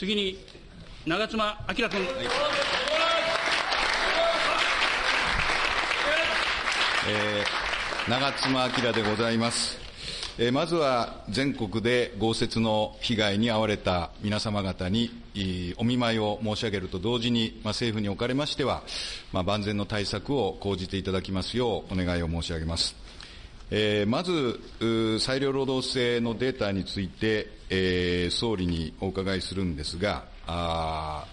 次に、長妻昭君。えー、長妻昭でございます。えー、まずは全国で豪雪の被害に遭われた皆様方にお見舞いを申し上げると同時に、まあ、政府におかれましては、まあ、万全の対策を講じていただきますようお願いを申し上げます。えー、まず、裁量労働制のデータについて、えー、総理にお伺いするんですが、あ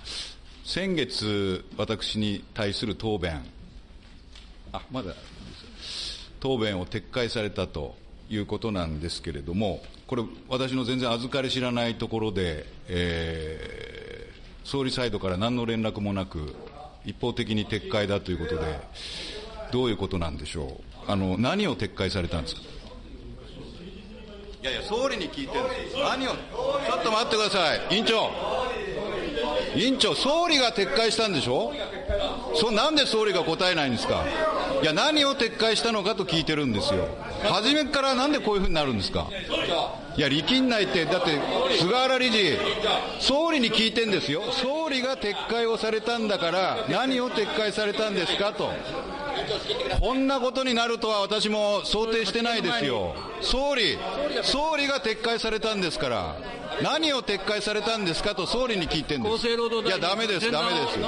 先月、私に対する答弁、あ、まだ、答弁を撤回されたということなんですけれども、これ、私の全然預かり知らないところで、えー、総理サイドから何の連絡もなく、一方的に撤回だということで、どういうことなんでしょう、あの何を撤回されたんですか？いやいや、総理に聞いてるんです、何を、ちょっと待ってください、委員長、委員長、総理が撤回したんでしょ、そなんで総理が答えないんですか？いや、何を撤回したのかと聞いてるんですよ。初めからなんでこういうふうになるんですか？いや、力んないって、だって、菅原理事、総理に聞いてんですよ。総理が撤回をされたんだから、何を撤回されたんですかと。こんなことになるとは私も想定してないですよ。総理、総理が撤回されたんですから。何を撤回されたんですかと総理に聞いてんです。厚生労働いや、ダメです、ダメです。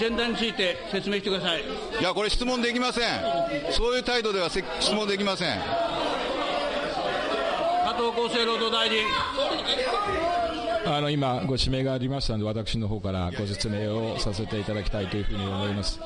前段について説明してください。いや、これ質問できません。そういう態度では質問できません。加藤厚生労働大臣。あの今、ご指名がありましたので、私の方からご説明をさせていただきたいというふうに思います。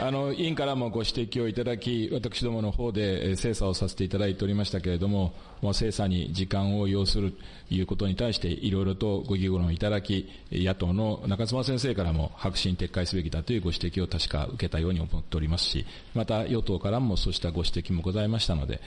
あの委員からもご指摘をいただき、私どもの方で精査をさせていただいておりましたけれども、もう精査に時間を要するということに対して、いろいろとご議論いただき、野党の中妻先生からも白紙に撤回すべきだというご指摘を確か受けたように思っておりますし、また与党からもそうしたご指摘もございましたので、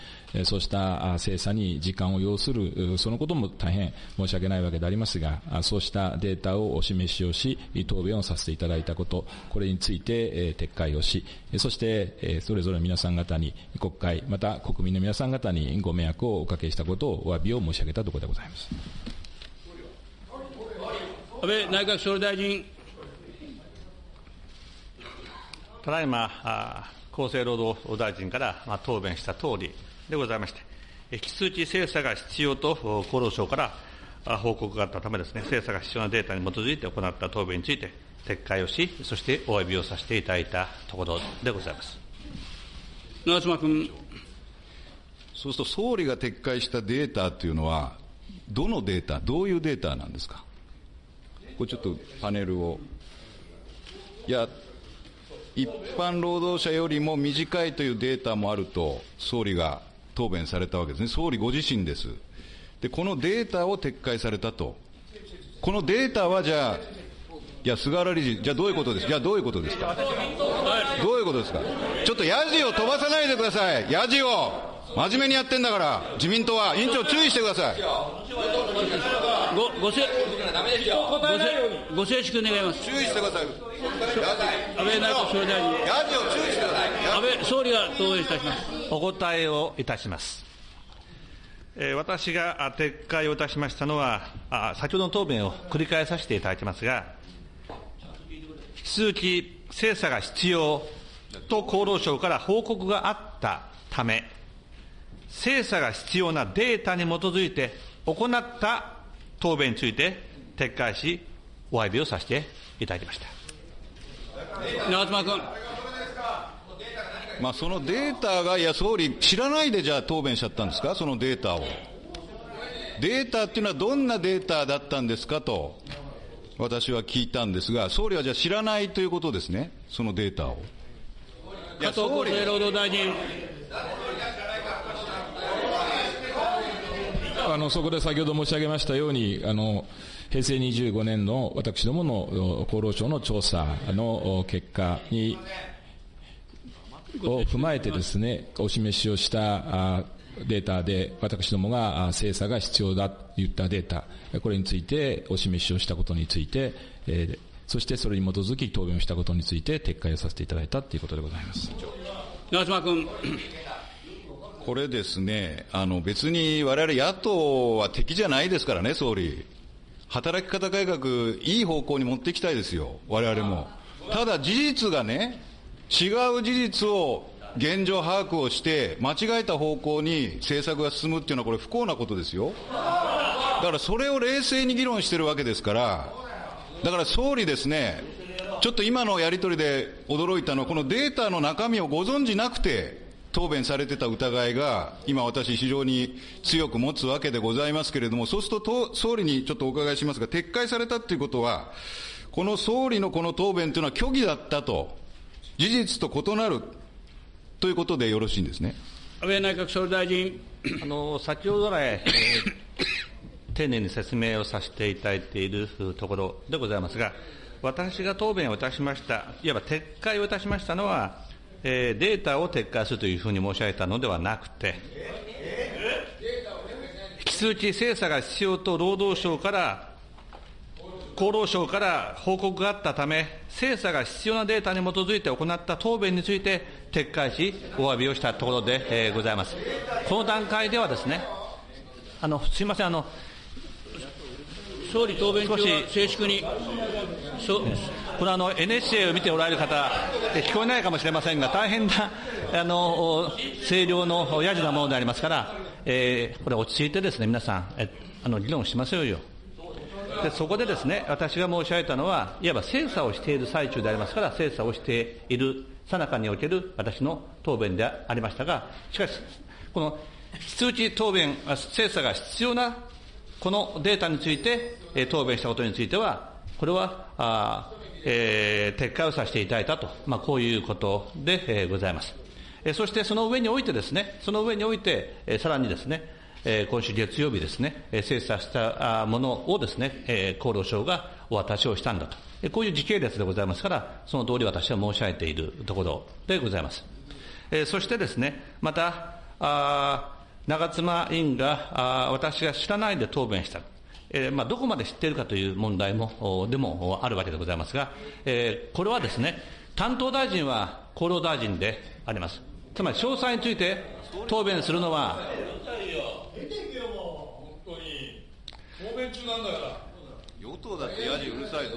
そうした精査に時間を要する、そのことも大変申し訳ないわけでありますが、そうしたデータをお示しをし、答弁をさせていただいたこと、これについて撤回をし、そしてそれぞれ皆さん方に、国会、また国民の皆さん方にご迷惑をおかけけしたことをお詫びを申し上げたところでございます安倍内閣総理大臣。ただいま、厚生労働大臣から答弁したとおりでございまして、引き続き精査が必要と厚労省から報告があったためですね、精査が必要なデータに基づいて行った答弁について撤回をし、そしてお詫びをさせていただいたところでございます。長妻君。そうすると総理が撤回したデータっていうのは、どのデータ、どういうデータなんですか？これちょっとパネルを。いや、一般労働者よりも短いというデータもあると、総理が答弁されたわけですね。総理ご自身です。で、このデータを撤回されたと。このデータはじゃあ、いや、菅原理事、じゃあどういうことです？じゃあどういうことですか？どういうことですか？ちょっとヤジを飛ばさないでください。ヤジを。真面目にやってんだから、自民党は、委員長、注意してください。ご、ごせ、ご静粛願います。注意してください。安倍内閣総理大臣。ヤジを注意してください。安倍総理が答弁いたします。お答えをいたします。えー、私が撤回をいたしましたのはあ、先ほどの答弁を繰り返させていただきますが、引き続き精査が必要と厚労省から報告があったため、精査が必要なデータに基づいて行った答弁について撤回し、お詫びをさせていただきました。長妻君。まあ、そのデータが、いや、総理、知らないでじゃあ答弁しちゃったんですか、そのデータを。データっていうのはどんなデータだったんですか？と、私は聞いたんですが、総理はじゃあ知らないということですね、そのデータを。加藤厚生労働大臣。あのそこで先ほど申し上げましたように、あの平成25年の私どもの厚労省の調査の結果にを踏まえてですね、お示しをしたデータで、私どもが精査が必要だといったデータ、これについてお示しをしたことについて、えー、そしてそれに基づき答弁をしたことについて撤回をさせていただいたということでございます。長妻君。これですね、あの別に我々野党は敵じゃないですからね、総理。働き方改革、いい方向に持っていきたいですよ、我々も。ただ事実がね、違う事実を現状把握をして、間違えた方向に政策が進むっていうのは、これ、不幸なことですよ。だからそれを冷静に議論してるわけですから、だから総理ですね、ちょっと今のやり取りで驚いたのは、このデータの中身をご存じなくて、答弁されてた疑いが、今私非常に強く持つわけでございますけれども、そうすると総理にちょっとお伺いしますが、撤回されたっていうことは、この総理のこの答弁というのは虚偽だったと、事実と異なるということでよろしいんですね。安倍内閣総理大臣。あの、先ほど来、えー、丁寧に説明をさせていただいているところでございますが、私が答弁をいたしました、いわば撤回をいたしましたのは、えー、データを撤回するというふうに申し上げたのではなくて、引き続き精査が必要と労働省から、厚労省から報告があったため、精査が必要なデータに基づいて行った答弁について撤回し、お詫びをしたところで、えー、ございます。この段階ではですね、あのすみません、あの総理答弁中は静粛に。これあの NHK を見ておられる方、聞こえないかもしれませんが、大変なあの声量のやじなものでありますから、えー、これ落ち着いてですね、皆さん、えあの議論しましょうよ。でそこでですね、私が申し上げたのは、いわば精査をしている最中でありますから、精査をしているさなかにおける私の答弁でありましたが、しかし、この引き続き答弁、精査が必要なこのデータについて、答弁したことについては、これは、あえー、撤回をさせていただいたと、まあ、こういうことで、えー、ございます。えー、そしてその上においてですね、その上において、えー、さらにですね、えー、今週月曜日ですね、えー、精査したものをですね、えー、厚労省がお渡しをしたんだと。えー、こういう時系列でございますから、その通り私は申し上げているところでございます。えー、そしてですね、また、あ長妻委員があ私が知らないで答弁した。えーまあ、どこまで知っているかという問題もでもあるわけでございますが、えー、これはですね、担当大臣は厚労大臣であります。つまり詳細について答弁するのは、答弁中なんだから。与党だってやじうるさいぞ、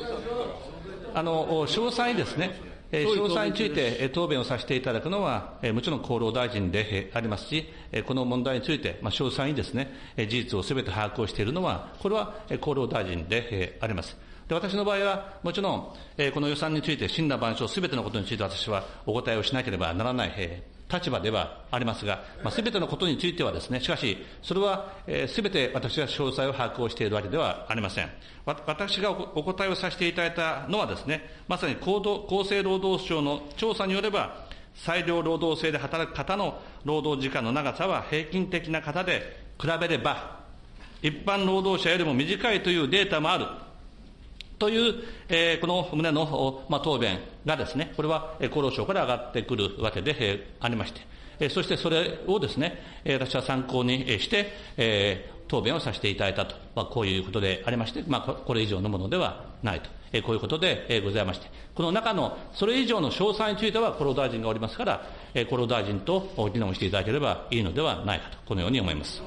あの詳細にですね、詳細について答弁をさせていただくのは、もちろん厚労大臣でありますし、この問題について、詳細にですね、事実をすべて把握をしているのは、これは厚労大臣であります。で私の場合は、もちろん、この予算について、真羅万象すべてのことについて私はお答えをしなければならない立場ではありますが、す、べ、てのことについてはですね、しかし、それはすべ、て私が詳細を把握をしているわけではありません。私がお答えをさせていただいたのはですね、まさに厚生労働省の調査によれば、裁量労働制で働く方の労働時間の長さは平均的な方で比べれば、一般労働者よりも短いというデータもある。という、えー、この旨の、まあ、答弁がですね、これは厚労省から上がってくるわけで、えー、ありまして、えー、そしてそれをですね、私は参考にして、えー、答弁をさせていただいたと、まあ、こういうことでありまして、まあ、これ以上のものではないと、え、こういうことで、え、ございまして、この中のそれ以上の詳細については厚労大臣がおりますから、え、厚労大臣と議論していただければいいのではないかと、このように思います。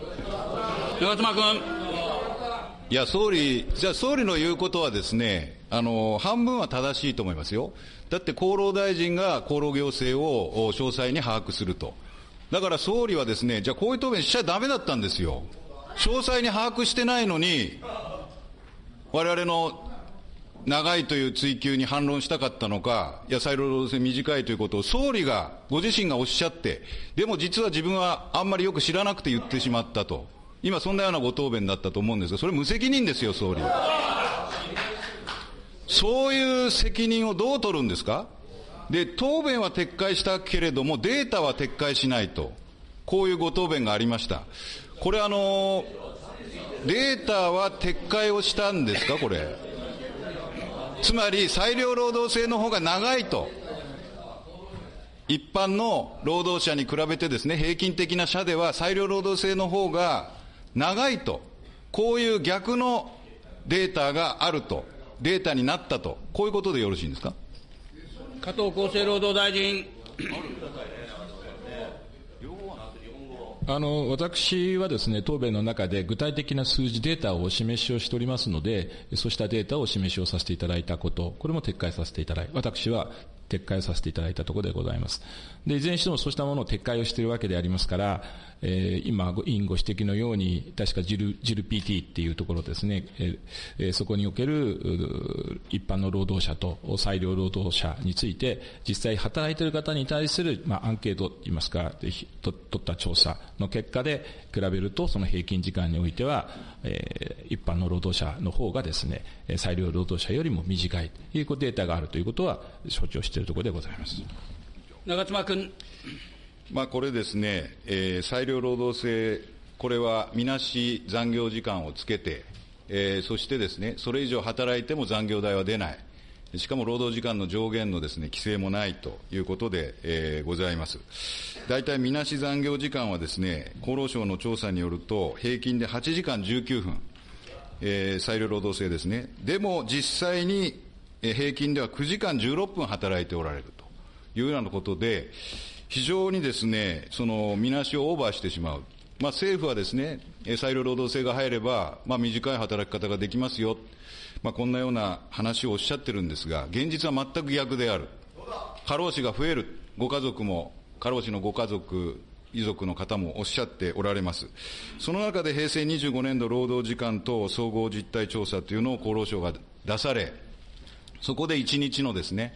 長妻君。いや、総理、じゃあ総理の言うことはですね、あの、半分は正しいと思いますよ。だって厚労大臣が厚労行政を詳細に把握すると。だから総理はですね、じゃあこういう答弁しちゃだめだったんですよ。詳細に把握してないのに、我々の長いという追及に反論したかったのか、いや、再労働制短いということを総理が、ご自身がおっしゃって、でも実は自分はあんまりよく知らなくて言ってしまったと。今そんなようなご答弁だったと思うんですが、それ無責任ですよ、総理。そういう責任をどう取るんですか？で、答弁は撤回したけれども、データは撤回しないと。こういうご答弁がありました。これあの、データは撤回をしたんですか、これ。つまり、裁量労働制の方が長いと。一般の労働者に比べてですね、平均的な社では裁量労働制の方が長いと、こういう逆のデータがあると、データになったと、こういうことでよろしいんですか？加藤厚生労働大臣。あの私はですね答弁の中で具体的な数字、データをお示しをしておりますので、そうしたデータをお示しをさせていただいたこと、これも撤回させていただい私は撤回させていただいたところでございます。で、いずれにしてもそうしたものを撤回をしているわけでありますから、えー、今、委員ご指摘のように、確かジル、ジル PT っていうところですね、えー、そこにおける一般の労働者と裁量労働者について、実際働いている方に対する、まあ、アンケートといいますか、取った調査の結果で比べると、その平均時間においては、えー、一般の労働者の方がですね、裁量労働者よりも短いというデータがあるということは承知をしているところでございます。長妻君。まあ、これですね、えー、裁量労働制、これはみなし残業時間をつけて、えー、そしてですね、それ以上働いても残業代は出ない。しかも労働時間の上限のですね、規制もないということで、えー、ございます。大体みなし残業時間はですね、厚労省の調査によると、平均で8時間19分、えー、裁量労働制ですね。でも実際に、平均では9時間16分働いておられるというようなことで、非常にですね、その、みなしをオーバーしてしまう。まあ、政府はですね、裁量労働制が入れば、まあ、短い働き方ができますよ。まあ、こんなような話をおっしゃってるんですが、現実は全く逆である。過労死が増える。ご家族も、過労死のご家族、遺族の方もおっしゃっておられます。その中で平成25年度労働時間等総合実態調査というのを厚労省が出され、そこで1日のですね、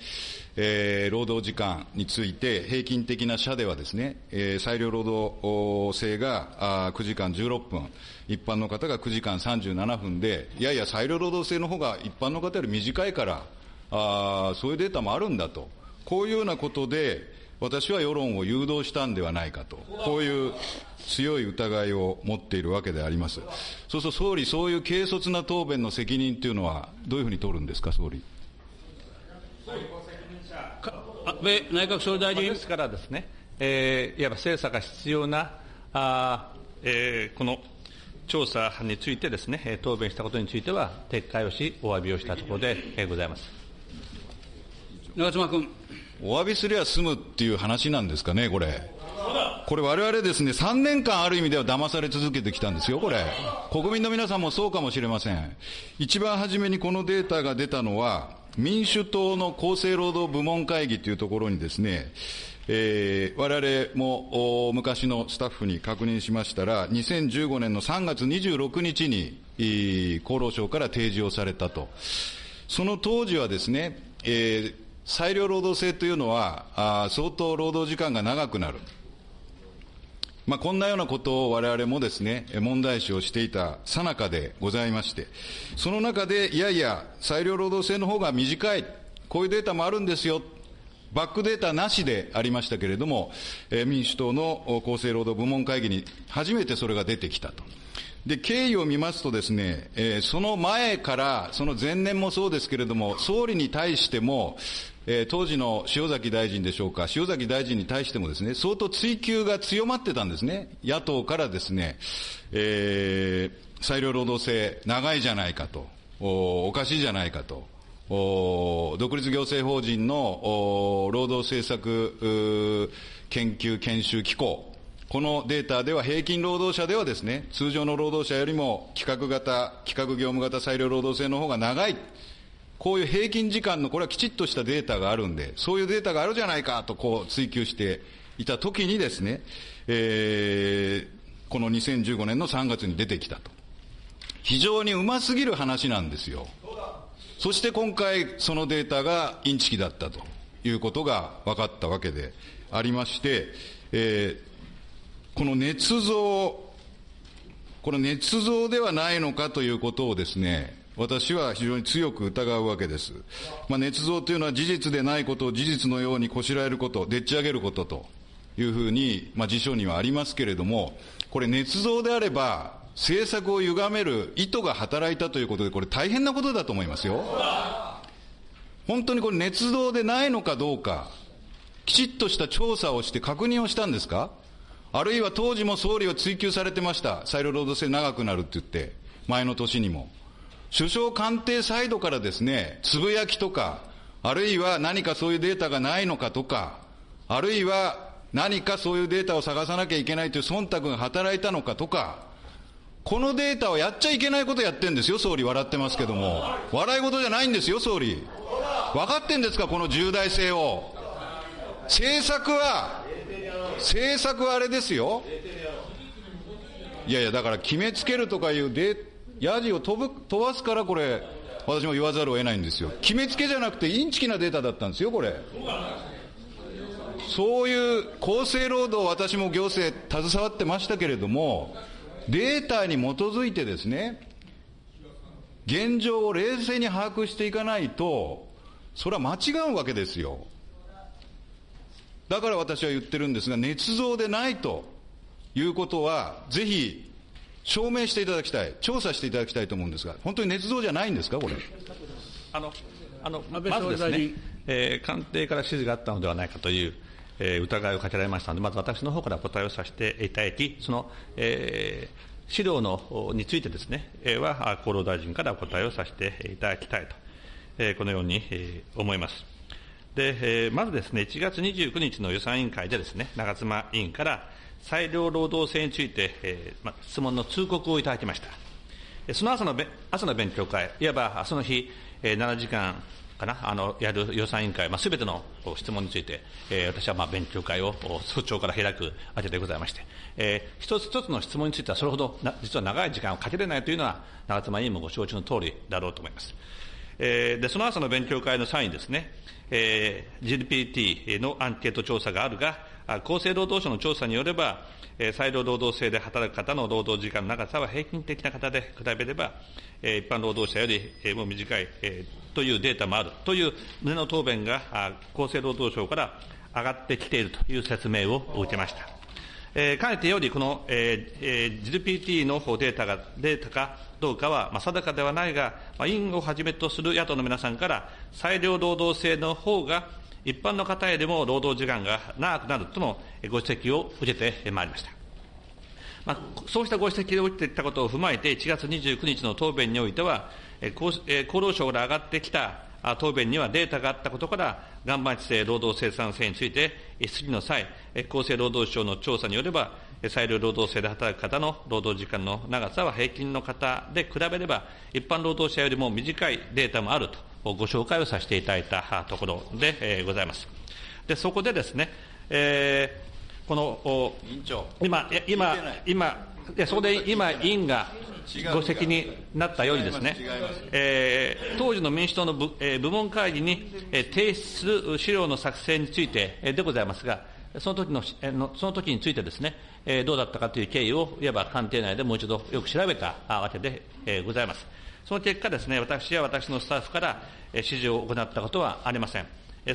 えー、労働時間について、平均的な社ではですね、えー、裁量労働制があ9時間16分、一般の方が9時間37分で、いやいや、裁量労働制の方が一般の方より短いから、あそういうデータもあるんだと、こういうようなことで、私は世論を誘導したんではないかと、こういう強い疑いを持っているわけであります。そうすると総理、そういう軽率な答弁の責任というのは、どういうふうに取るんですか、総理。安倍内閣総理大臣。ですからですね、えー、いわば精査が必要な、あえー、この調査についてですね、答弁したことについては、撤回をし、お詫びをしたところで、えー、ございます。長妻君。お詫びすりゃ済むっていう話なんですかね、これ。これ我々ですね、3年間ある意味では騙され続けてきたんですよ、これ。国民の皆さんもそうかもしれません。一番初めにこのデータが出たのは、民主党の厚生労働部門会議というところにですね、えー、我々も昔のスタッフに確認しましたら、2015年の3月26日に厚労省から提示をされたと。その当時はですね、えー、裁量労働制というのはあ相当労働時間が長くなる。まあ、こんなようなことを我々もですね、問題視をしていたさなかでございまして、その中で、いやいや、裁量労働制の方が短い、こういうデータもあるんですよ、バックデータなしでありましたけれども、民主党の厚生労働部門会議に初めてそれが出てきたと。で、経緯を見ますとですね、その前から、その前年もそうですけれども、総理に対しても、えー、当時の塩崎大臣でしょうか、塩崎大臣に対してもですね、相当追及が強まってたんですね。野党からですね、えー、裁量労働制長いじゃないかと、おおかしいじゃないかと、お独立行政法人の労働政策研究研修機構、このデータでは平均労働者ではですね、通常の労働者よりも企画型、企画業務型裁量労働制の方が長い。こういう平均時間の、これはきちっとしたデータがあるんで、そういうデータがあるじゃないかとこう追求していたときにですね、えー、この2015年の3月に出てきたと。非常にうますぎる話なんですよ。そして今回、そのデータがインチキだったということが分かったわけでありまして、えー、この捏造、これ捏造ではないのかということをですね、私は非常に強く疑うわけです。まあ、捏造というのは事実でないことを事実のようにこしらえること、でっち上げることというふうに、まあ、辞書にはありますけれども、これ捏造であれば、政策を歪める意図が働いたということで、これ大変なことだと思いますよ。本当にこれ捏造でないのかどうか、きちっとした調査をして確認をしたんですか？あるいは当時も総理は追及されてました。裁量労働制長くなるって言って、前の年にも。首相官邸サイドからですね、つぶやきとか、あるいは何かそういうデータがないのかとか、あるいは何かそういうデータを探さなきゃいけないという忖度が働いたのかとか、このデータをやっちゃいけないことやってんですよ、総理、笑ってますけども。笑い事じゃないんですよ、総理。分かってんですか、この重大性を。政策は、政策はあれですよ。いやいや、だから決めつけるとかいうで、ヤジを飛ぶ飛ばすから、これ、私も言わざるを得ないんですよ。決めつけじゃなくて、インチキなデータだったんですよ、これ。そういう厚生労働、私も行政携わってましたけれども、データに基づいてですね、現状を冷静に把握していかないと、それは間違うわけですよ。だから私は言ってるんですが、捏造でないということは、ぜひ証明していただきたい、調査していただきたいと思うんですが、本当に捏造じゃないんですか、これ？あのあのまずですね、えー、官邸から指示があったのではないかという、えー、疑いをかけられましたので、まず私の方から答えをさせていただき、その、えー、資料のについてですね、えー、は厚労大臣からお答えをさせていただきたいと、えー、このように、えー、思います。で、えー、まずですね、1月29日の予算委員会でですね、長妻委員から、裁量労働制について、えーま、質問の通告をいただきました。その朝の朝の勉強会、いわばその日、えー、7時間かな、あのやる予算委員会、まあ、すべての質問について、えー、私はまあ勉強会を早朝から開くわけでございまして、えー、一つ一つの質問については、それほどな実は長い時間をかけれないというのは、長妻委員もご承知の通りだろうと思います。えー、でその朝の勉強会の際にですね、えー、GPT のアンケート調査があるが、厚生労働省の調査によれば、裁量労働制で働く方の労働時間の長さは平均的な方で比べれば、一般労働者よりも短いというデータもあるという旨の答弁が厚生労働省から上がってきているという説明を受けました。えー、かねてより、この、えー、GDPT のデータが、データかどうかは、まあ、定かではないが、まあ、委員をはじめとする野党の皆さんから、裁量労働制の方が一般の方よりも労働時間が長くなるとのご指摘を受けてまいりました。まあ、そうしたご指摘を受けていたことを踏まえて、1月29日の答弁においては、厚労省から上がってきた答弁にはデータがあったことから、岩盤地性労働生産性について、質疑の際、厚生労働省の調査によれば、裁量労働制で働く方の労働時間の長さは平均の方で比べれば、一般労働者よりも短いデータもあるとご紹介をさせていただいたところで、えー、ございます。で、そこでですね、えー、この、今、今、今、そこで今、委員がご指摘になったようにですね、えー、当時の民主党の部,、えー、部門会議に、えー、提出する資料の作成について、えー、でございますが、その時の、えー、その時についてですね、えー、どうだったかという経緯を、いわば官邸内でもう一度よく調べたわけで、えー、ございます。その結果ですね、私や私のスタッフから指示を行ったことはありません。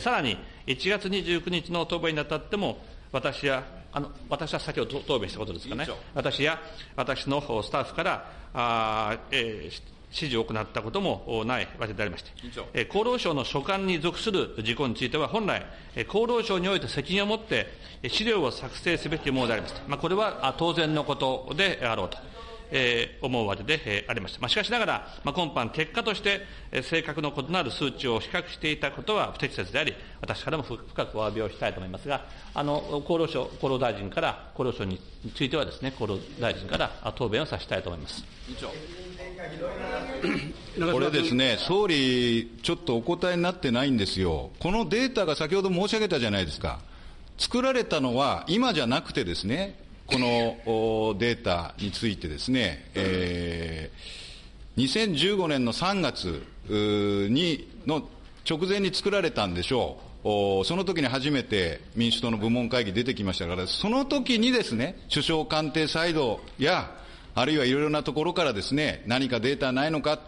さらに、1月29日の答弁にあたっても、私や、あの私は先ほど答弁したことですかね、私や私のスタッフからあ、えー、指示を行ったこともないわけでありまして、え厚労省の所管に属する事項については、本来、厚労省において責任を持って資料を作成すべきものでありました。まあ、これは当然のことであろうと。えー、思うわけで、えー、ありました。まあ、しかしながら、まあ、今般結果として、えー、性格の異なる数値を比較していたことは不適切であり、私からも深くお詫びをしたいと思いますが、あの、厚労省、厚労大臣から、厚労省についてはですね、厚労大臣から答弁をさせたいと思います。これですね、総理、ちょっとお答えになってないんですよ。このデータが先ほど申し上げたじゃないですか。作られたのは今じゃなくてですね、このデータについてですね、えー、2015年の3月にの直前に作られたんでしょう。その時に初めて民主党の部門会議出てきましたから、その時にですね、首相官邸サイドや、あるいはいろいろなところからですね、何かデータないのか、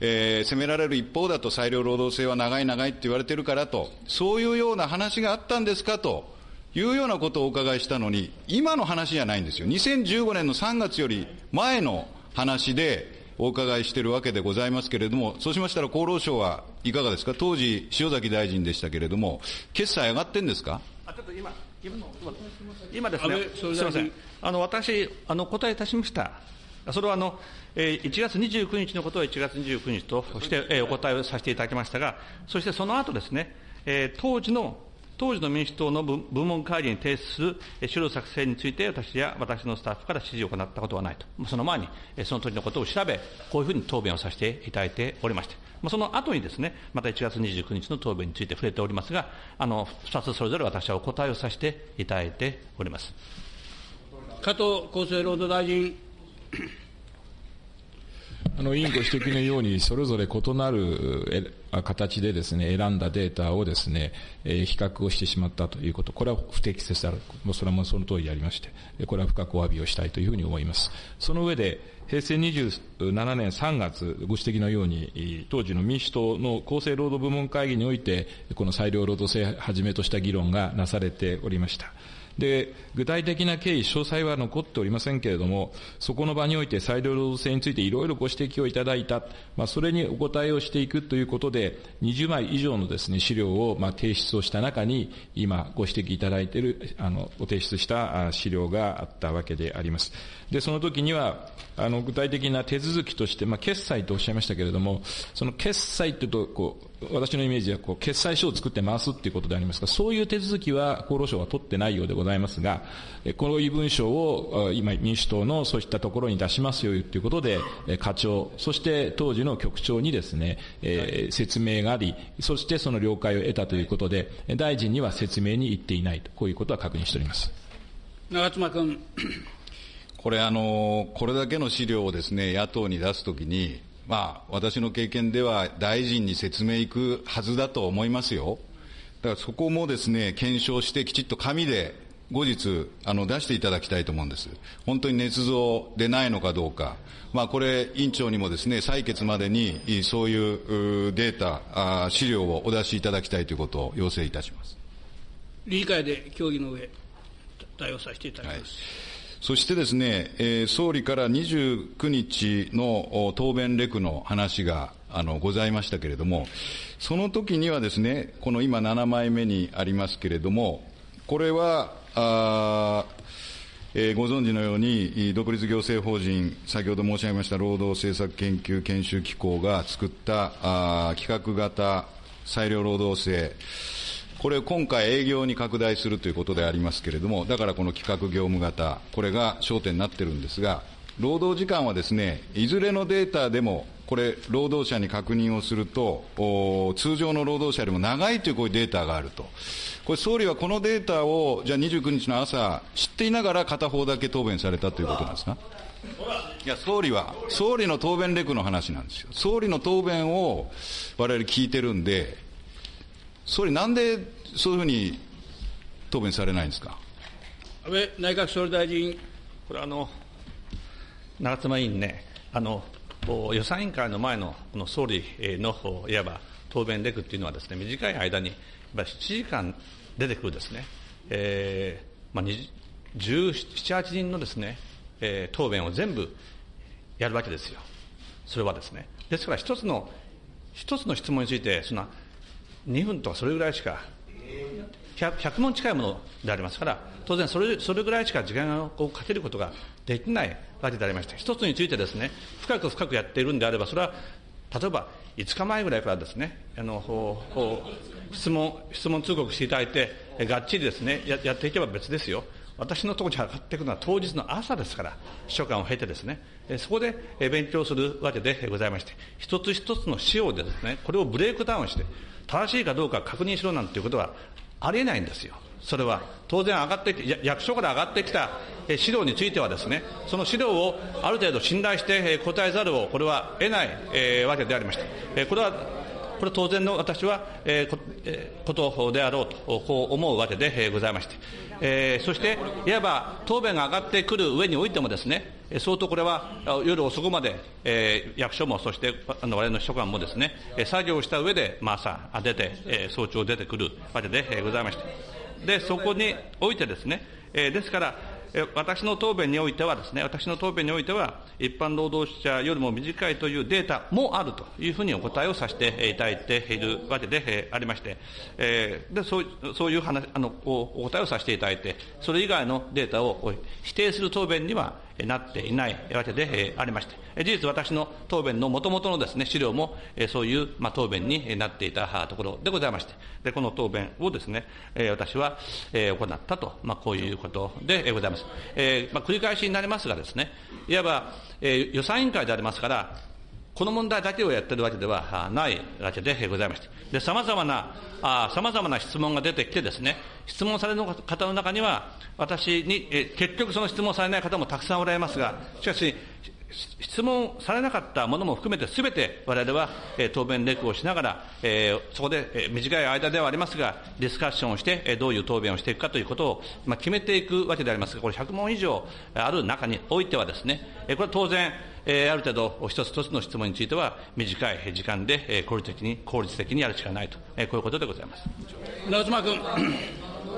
えー、責められる一方だと裁量労働制は長い長いって言われてるからと、そういうような話があったんですかと、いうようなことをお伺いしたのに、今の話じゃないんですよ。2015年の3月より前の話でお伺いしているわけでございますけれども、そうしましたら厚労省はいかがですか、当時、塩崎大臣でしたけれども、決済上がってんですか？あちょっと今今今ですね、すみません、あの私あの、答えいたしました。それはあの、えー、1月29日のことは1月29日として、えー、お答えをさせていただきましたが、そしてその後ですね、えー、当時の当時の民主党の部門会議に提出する資料作成について、私や私のスタッフから指示を行ったことはないと。その前に、その時のことを調べ、こういうふうに答弁をさせていただいておりまして、その後にですね、また1月29日の答弁について触れておりますが、あの、2つそれぞれ私はお答えをさせていただいております。加藤厚生労働大臣。あの委員ご指摘のように、それぞれ異なる形でですね、選んだデータをですね、え比較をしてしまったということ、これは不適切である。もうそれはもうその通りでありまして、これは深くお詫びをしたいというふうに思います。その上で、平成27年3月、ご指摘のように、当時の民主党の厚生労働部門会議において、この裁量労働制をはじめとした議論がなされておりました。で、具体的な経緯、詳細は残っておりませんけれども、そこの場において裁量労働制についていろいろご指摘をいただいた、まあ、それにお答えをしていくということで、20枚以上のですね、資料をまあ提出をした中に、今ご指摘いただいている、あの、お提出した資料があったわけであります。で、その時には、あの、具体的な手続きとして、まあ、決済とおっしゃいましたけれども、その決済というと、こう、私のイメージはこう決済書を作って回すっていうことでありますが、そういう手続きは厚労省は取ってないようでございますが、この文書を今民主党のそういったところに出しますよということで、課長、そして当時の局長にですね、えー、説明があり、そしてその了解を得たということで、大臣には説明に行っていないと、こういうことは確認しております。長妻君。これあの、これだけの資料をですね、野党に出すときに、まあ、私の経験では大臣に説明いくはずだと思いますよ。だからそこもですね、検証してきちっと紙で後日、あの、出していただきたいと思うんです。本当に捏造でないのかどうか。まあ、これ、委員長にもですね、採決までに、そういうデータ、資料をお出しいただきたいということを要請いたします。理事会で協議の上、対応させていただきます。はいそしてですね、えー、総理から29日の答弁レクの話があのございましたけれども、その時にはですね、この今7枚目にありますけれども、これは、あ、ご存知のように、独立行政法人、先ほど申し上げました労働政策研究研修機構が作った企画型裁量労働制、これ今回営業に拡大するということでありますけれども、だからこの企画業務型、これが焦点になってるんですが、労働時間はですね、いずれのデータでも、これ、労働者に確認をすると、通常の労働者よりも長いというこういうデータがあると。これ、総理はこのデータを、じゃあ29日の朝、知っていながら片方だけ答弁されたということなんですか？いや、総理は、総理の答弁レクの話なんですよ。総理の答弁を我々聞いてるんで、総理、なんでそういうふうに答弁されないんですか？安倍内閣総理大臣。これあの、長妻委員ね、あの予算委員会の前のこの総理のいわば答弁レクっていうのはですね、短い間に7時間出てくるですね、えーまあ、17、8人のですね、えー、答弁を全部やるわけですよ。それはですね。ですから一つの、一つの質問について、そんな2分とかそれぐらいしか 100, 100問近いものでありますから、当然それ、それぐらいしか時間をかけることができないわけでありまして、一つについてですね、深く深くやっているんであれば、それは、例えば5日前ぐらいからですね、あの質問、質問通告していただいて、がっちりですねや、やっていけば別ですよ。私のところに上がっていくのは当日の朝ですから、秘書官を経てですね、そこで勉強するわけでございまして、一つ一つの資料でですね、これをブレイクダウンして、正しいかどうか確認しろなんていうことはありえないんですよ。それは当然上がってきて役所から上がってきた資料についてはですね、その資料をある程度信頼して答えざるをこれは得ない、わけでありまして、これはこれ当然の私は、えー、こ、とであろうとこう思うわけで、ございまして、えー、そしていわば答弁が上がってくる上においてもですね、相当これは夜遅くまで、えー、役所もそしてあの我々の秘書官もですね、作業した上で、まあ、朝出て、えー、早朝出てくるわけで、ございまして、でそこにおいてですね、えー、ですから、私の答弁においてはですね、私の答弁においては、一般労働者よりも短いというデータもあるというふうにお答えをさせていただいているわけでありまして、でそうそういう話あのお答えをさせていただいて、それ以外のデータを否定する答弁にはなっていないわけでありまして、事実私の答弁のもともとのですね、資料もそういう、ま、答弁になっていたところでございまして、でこの答弁をですね、私は行ったと、ま、こういうことでございます。えま、繰り返しになりますがですね、いわば、え、予算委員会でありますから、この問題だけをやっているわけではないわけでございまして、で、様々な、あ様々な質問が出てきてですね、質問される方の中には、私に、結局その質問されない方もたくさんおられますが、しかし、質問されなかったものも含めて、すべて我々は、えー、答弁レクをしながら、えー、そこで、えー、短い間ではありますが、ディスカッションをして、えー、どういう答弁をしていくかということを、まあ、決めていくわけでありますが、これ100問以上ある中においてはですね、えー、これは当然、えー、ある程度、一つ一つの質問については、短い時間で、えー、効率的に、効率的にやるしかないと、えー、こういうことでございます。長妻君。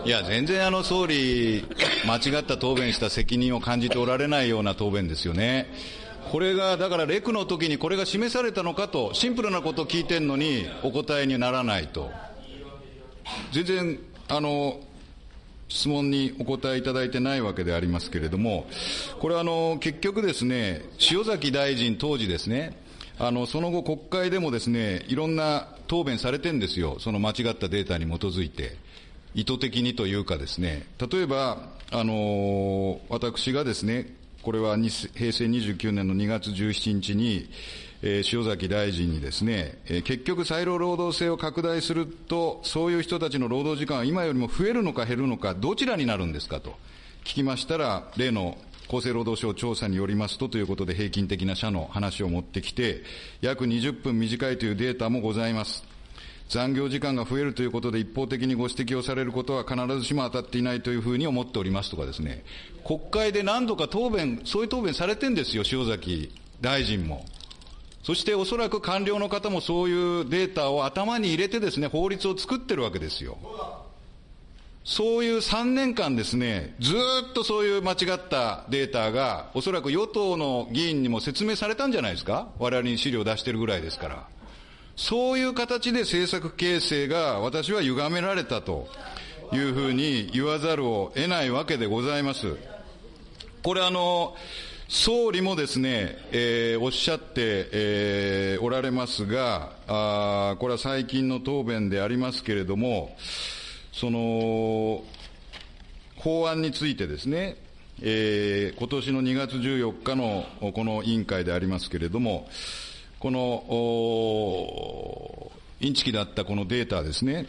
いや、全然あの総理、間違った答弁した責任を感じておられないような答弁ですよね。これが、だからレクの時にこれが示されたのかと、シンプルなことを聞いてるのにお答えにならないと。全然、あの、質問にお答えいただいてないわけでありますけれども、これはあの、結局ですね、塩崎大臣当時ですね、あの、その後国会でもですね、いろんな答弁されてんですよ。その間違ったデータに基づいて。意図的にというかですね、例えば、あの、私がですね、これは平成29年の2月17日に、えー、塩崎大臣にですね、えー、結局裁量労働制を拡大すると、そういう人たちの労働時間は今よりも増えるのか減るのか、どちらになるんですかと聞きましたら、例の厚生労働省調査によりますとということで平均的な社の話を持ってきて、約20分短いというデータもございます。残業時間が増えるということで一方的にご指摘をされることは必ずしも当たっていないというふうに思っておりますとかですね、国会で何度か答弁、そういう答弁されてんですよ、塩崎大臣も。そしておそらく官僚の方もそういうデータを頭に入れてですね、法律を作ってるわけですよ。そういう3年間ですね、ずっとそういう間違ったデータが、おそらく与党の議員にも説明されたんじゃないですか我々に資料を出してるぐらいですから。そういう形で政策形成が私は歪められたというふうに言わざるを得ないわけでございます。これあの、総理もですね、えー、おっしゃって、えー、おられますが、あこれは最近の答弁でありますけれども、その、法案についてですね、えー、今年の2月14日のこの委員会でありますけれども、このインチキだったこのデータですね、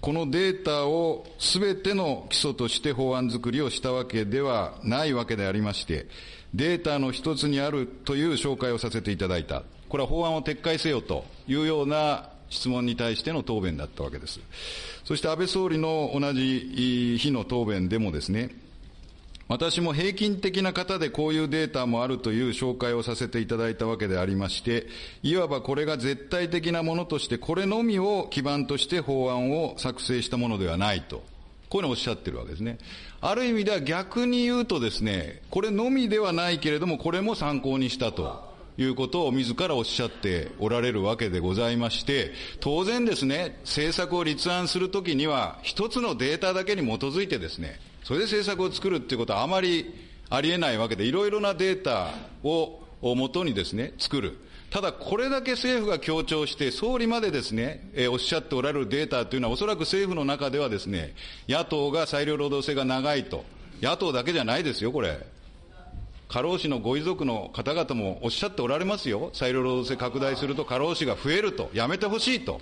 このデータをすべての基礎として法案作りをしたわけではないわけでありまして、データの一つにあるという紹介をさせていただいた。これは法案を撤回せよというような質問に対しての答弁だったわけです。そして安倍総理の同じ日の答弁でもですね、私も平均的な方でこういうデータもあるという紹介をさせていただいたわけでありまして、いわばこれが絶対的なものとして、これのみを基盤として法案を作成したものではないと。こういうのをおっしゃってるわけですね。ある意味では逆に言うとですね、これのみではないけれども、これも参考にしたと。いうことを自らおっしゃっておられるわけでございまして、当然ですね、政策を立案するときには、一つのデータだけに基づいてですね、それで政策を作るっていうことはあまりありえないわけで、いろいろなデータをもとにですね、作る。ただ、これだけ政府が強調して、総理までですね、えー、おっしゃっておられるデータというのは、おそらく政府の中ではですね、野党が裁量労働制が長いと。野党だけじゃないですよ、これ。過労死のご遺族の方々もおっしゃっておられますよ。裁量労働制拡大すると過労死が増えると。やめてほしいと。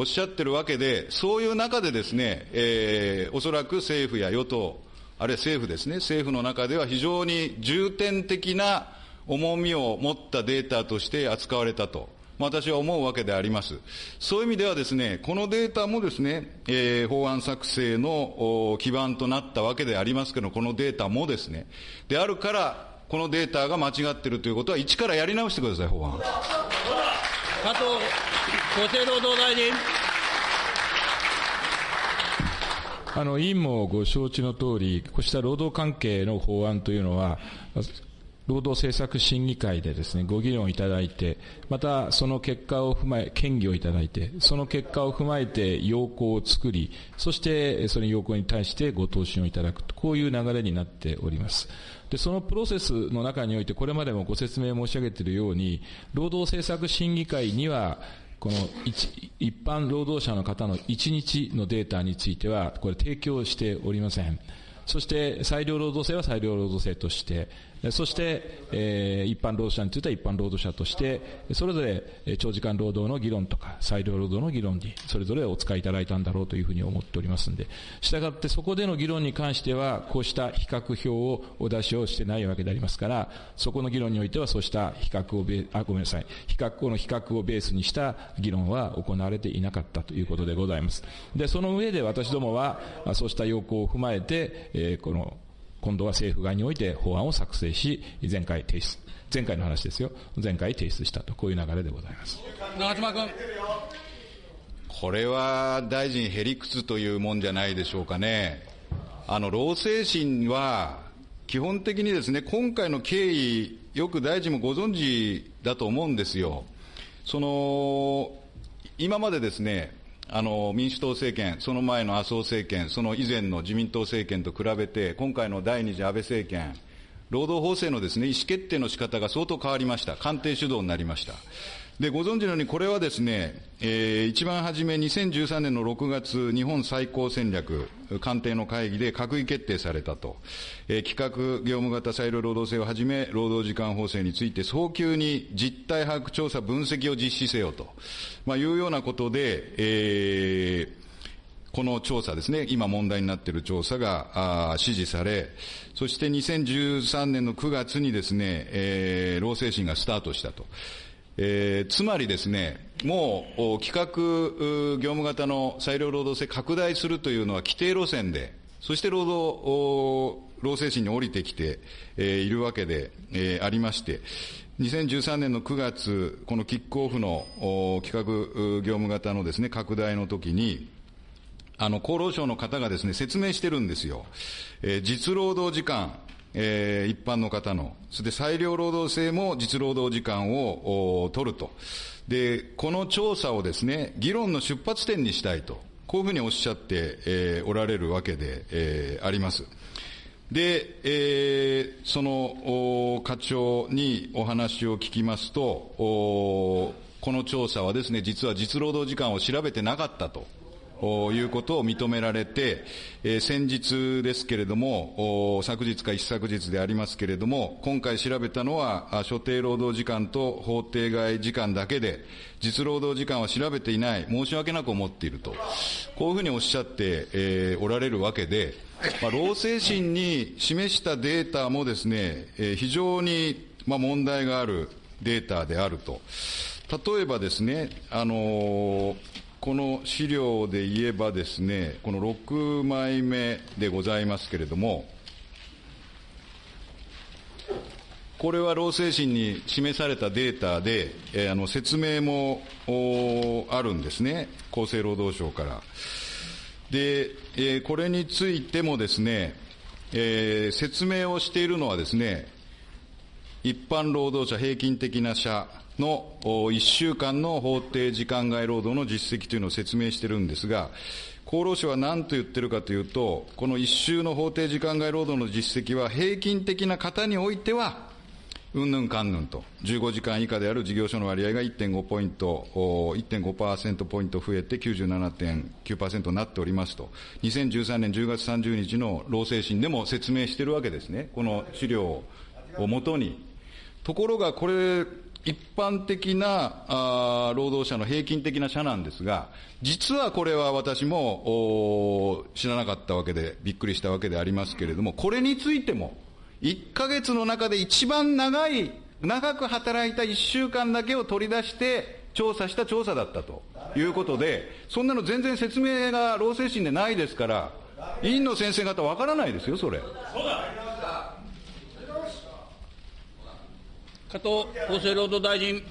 おっしゃってるわけで、そういう中でですね、えー、おそらく政府や与党、あるいは政府ですね、政府の中では非常に重点的な重みを持ったデータとして扱われたと。私は思うわけであります。そういう意味ではですね、このデータもですね、えー、法案作成の基盤となったわけでありますけど、このデータもですね、であるから、このデータが間違っているということは、一からやり直してください、法案。加藤厚生労働大臣。あの委員もご承知の通り、こうした労働関係の法案というのは、労働政策審議会でですね、ご議論いただいて、またその結果を踏まえ、権議をいただいて、その結果を踏まえて要項を作り、そしてその要項に対してご答申をいただくと、こういう流れになっております。で、そのプロセスの中において、これまでもご説明申し上げているように、労働政策審議会には、この一一般労働者の方の1日のデータについては、これ提供しておりません。そして裁量労働制は裁量労働制として、そして、えー、一般労働者については一般労働者として、それぞれ長時間労働の議論とか、裁量労働の議論に、それぞれお使いいただいたんだろうというふうに思っておりますので、したがってそこでの議論に関しては、こうした比較表をお出しをしてないわけでありますから、そこの議論においてはそうした比較をベあ、ごめんなさい、比較、この比較をベースにした議論は行われていなかったということでございます。で、その上で私どもは、そうした要項を踏まえて、えー、この今度は政府側において法案を作成し、前回提出、前回の話ですよ、前回提出したと、こういう流れでございます長妻君。これは大臣、へりくつというもんじゃないでしょうかね。あの、労政審は、基本的にですね、今回の経緯、よく大臣もご存知だと思うんですよ。その、今までですね、あの民主党政権、その前の麻生政権、その以前の自民党政権と比べて、今回の第二次安倍政権、労働法制のですね、意思決定の仕方が相当変わりました。官邸主導になりました。で、ご存知のように、これはですね、えー、一番初め2013年の6月、日本最高戦略、官邸の会議で閣議決定されたと。えー、企画業務型裁量労働制をはじめ、労働時間法制について早急に実態把握調査分析を実施せよと、まあ、いうようなことで、えー、この調査ですね、今問題になっている調査が指示され、そして2013年の9月にですね、えー、労政審がスタートしたと。えー、つまりですね、もう企画業務型の裁量労働制拡大するというのは規定路線で、そして労働、労政審に降りてきて、えー、いるわけで、えー、ありまして、2013年の9月、このキックオフの企画業務型のですね、拡大の時に、あの、厚労省の方がですね、説明してるんですよ。えー、実労働時間、えー、一般の方の、それで裁量労働制も実労働時間を取ると。で、この調査をですね、議論の出発点にしたいと、こういうふうにおっしゃって、えー、おられるわけで、えー、あります。で、えー、その課長にお話を聞きますと、この調査はですね、実は実労働時間を調べてなかったと。いうことを認められて、えー、先日ですけれども、昨日か一昨日でありますけれども、今回調べたのは、所定労働時間と法定外時間だけで、実労働時間は調べていない、申し訳なく思っていると、こういうふうにおっしゃって、えー、おられるわけで、まあ、労政審に示したデータもですね、えー、非常に、まあ、問題があるデータであると。例えばですね、あのーこの資料で言えばですね、この6枚目でございますけれども、これは労政審に示されたデータで、えー、あの説明もあるんですね、厚生労働省から。で、えー、これについてもですね、えー、説明をしているのはですね、一般労働者平均的な者の1週間の法定時間外労働の実績というのを説明しているんですが、厚労省は何と言っているかというと、この1週の法定時間外労働の実績は平均的な方においては、うんぬんかんぬんと、15時間以下である事業所の割合が1.5ポイント、1.5%ポイント増えて97.9%になっておりますと、2013年10月30日の労政審でも説明しているわけですね、この資料をもとに。ところが、これ、一般的な労働者の平均的な社なんですが、実はこれは私も知らなかったわけで、びっくりしたわけでありますけれども、これについても、1ヶ月の中で一番長い、長く働いた1週間だけを取り出して調査した調査だったということで、そんなの全然説明が労政審でないですから、委員の先生方わからないですよ、それ。そうだ加藤厚生労働大臣。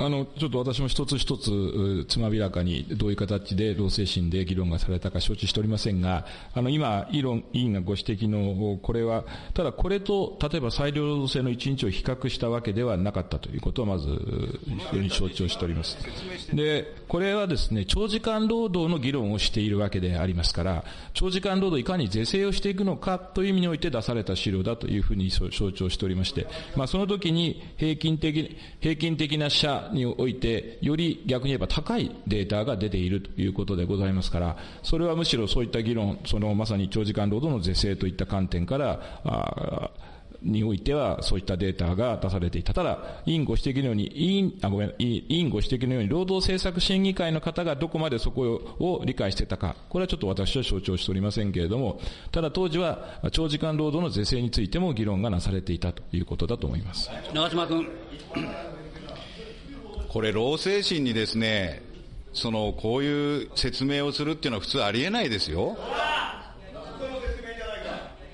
あの、ちょっと私も一つ一つ、つまびらかにどういう形で労政審で議論がされたか承知しておりませんが、あの、今、議論、委員がご指摘の、これは、ただこれと、例えば裁量労働制の一日を比較したわけではなかったということは、まず、非常に承知をしております。で、これはですね、長時間労働の議論をしているわけでありますから、長時間労働いかに是正をしていくのかという意味において出された資料だというふうに承知をしておりまして、まあ、その時に平均的、平均的な社において、より逆に言えば高いデータが出ているということでございますから、それはむしろそういった議論、そのまさに長時間労働の是正といった観点から、あにおいては、そういったデータが出されていた。ただ、委員ご指摘のように、委員、あ、ごめん、委員ご指摘のように、労働政策審議会の方がどこまでそこを理解してたか、これはちょっと私は承知をしておりませんけれども、ただ当時は、長時間労働の是正についても議論がなされていたということだと思います。長島君。これ、労政審にですね、その、こういう説明をするっていうのは普通ありえないですよ。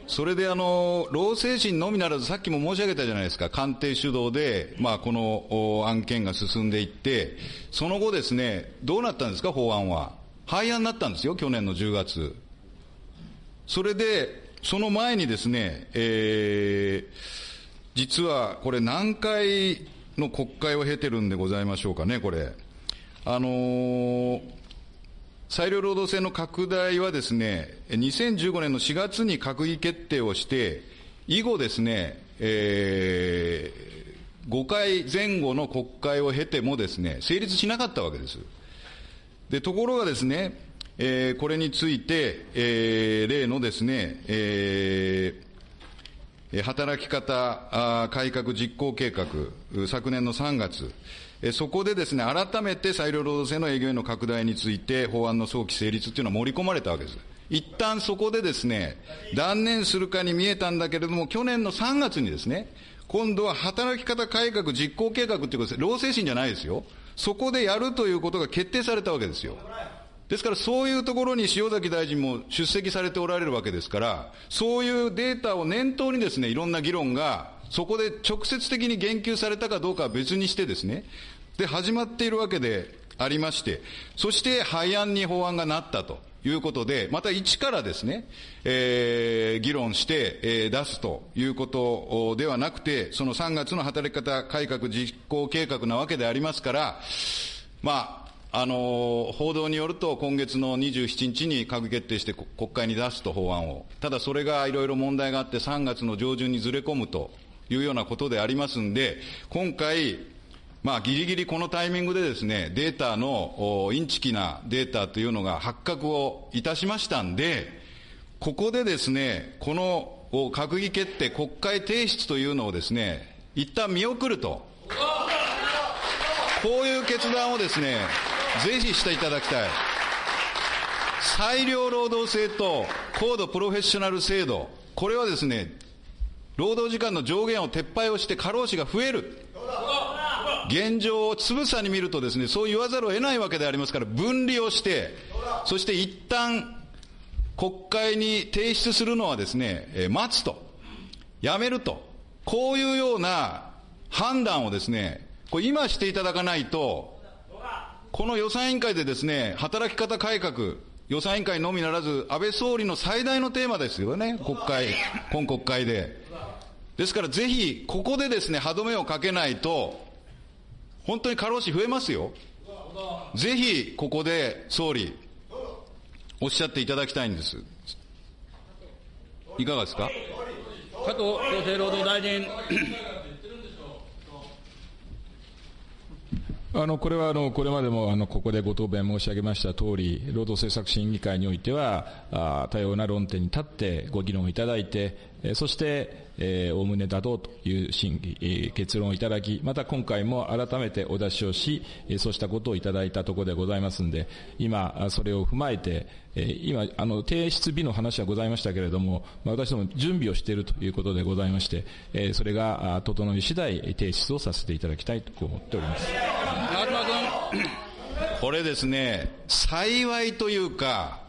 それであの、労政審のみならず、さっきも申し上げたじゃないですか、官邸主導で、まあ、この案件が進んでいって、その後ですね、どうなったんですか、法案は。廃案になったんですよ、去年の10月。それで、その前にですね、えー、実はこれ何回の国会を経てるんでございましょうかね、これ。あのー、裁量労働制の拡大はですね、2015年の4月に閣議決定をして、以後ですね、えー、5回前後の国会を経てもですね、成立しなかったわけです。で、ところがですね、えー、これについて、えー、例のですね、えー、働き方改革実行計画、昨年の3月、そこでですね、改めて裁量労働制の営業への拡大について法案の早期成立っていうのは盛り込まれたわけです。一旦そこでですね、断念するかに見えたんだけれども、去年の3月にですね、今度は働き方改革実行計画っていうことです。労政審じゃないですよ。そこでやるということが決定されたわけですよ。ですからそういうところに塩崎大臣も出席されておられるわけですから、そういうデータを念頭にですね、いろんな議論が、そこで直接的に言及されたかどうかは別にしてですね、で、始まっているわけでありまして、そして廃案に法案がなったと。いうことで、また一からですね、えー、議論して、えー、出すということではなくて、その3月の働き方改革実行計画なわけでありますから、まあ、あの報道によると、今月の27日に閣議決定して国会に出すと、法案を。ただそれがいろいろ問題があって、3月の上旬にずれ込むというようなことでありますんで、今回、まあ、ぎりぎりこのタイミングでですね、データのインチキなデータというのが発覚をいたしましたんで、ここでですね、この閣議決定、国会提出というのをですね、一旦見送ると。こういう決断をですね、ぜひしていただきたい。裁量労働制と高度プロフェッショナル制度、これはですね、労働時間の上限を撤廃をして過労死が増える。現状をつぶさに見るとですね、そう言わざるを得ないわけでありますから、分離をして、そして一旦国会に提出するのはですね、え待つと、やめると、こういうような判断をですね、これ今していただかないと、この予算委員会でですね、働き方改革、予算委員会のみならず、安倍総理の最大のテーマですよね、国会、今国会で。ですからぜひ、ここでですね、歯止めをかけないと、本当に過労死増えますよ。ぜひ、ここで総理、おっしゃっていただきたいんです。いかがですか？加藤厚生労働大臣。あのこれはあのこれまでもあのここでご答弁申し上げました通り、労働政策審議会においては、あ多様な論点に立ってご議論いただいて、えそして、えー、おおむね妥当という審議、えー、結論をいただき、また今回も改めてお出しをし、えー、そうしたことをいただいたところでございますんで、今、それを踏まえて、えー、今、あの、提出日の話はございましたけれども、まあ、私ども準備をしているということでございまして、えー、それが整い次第提出をさせていただきたいと思っております。これですね、幸いというか、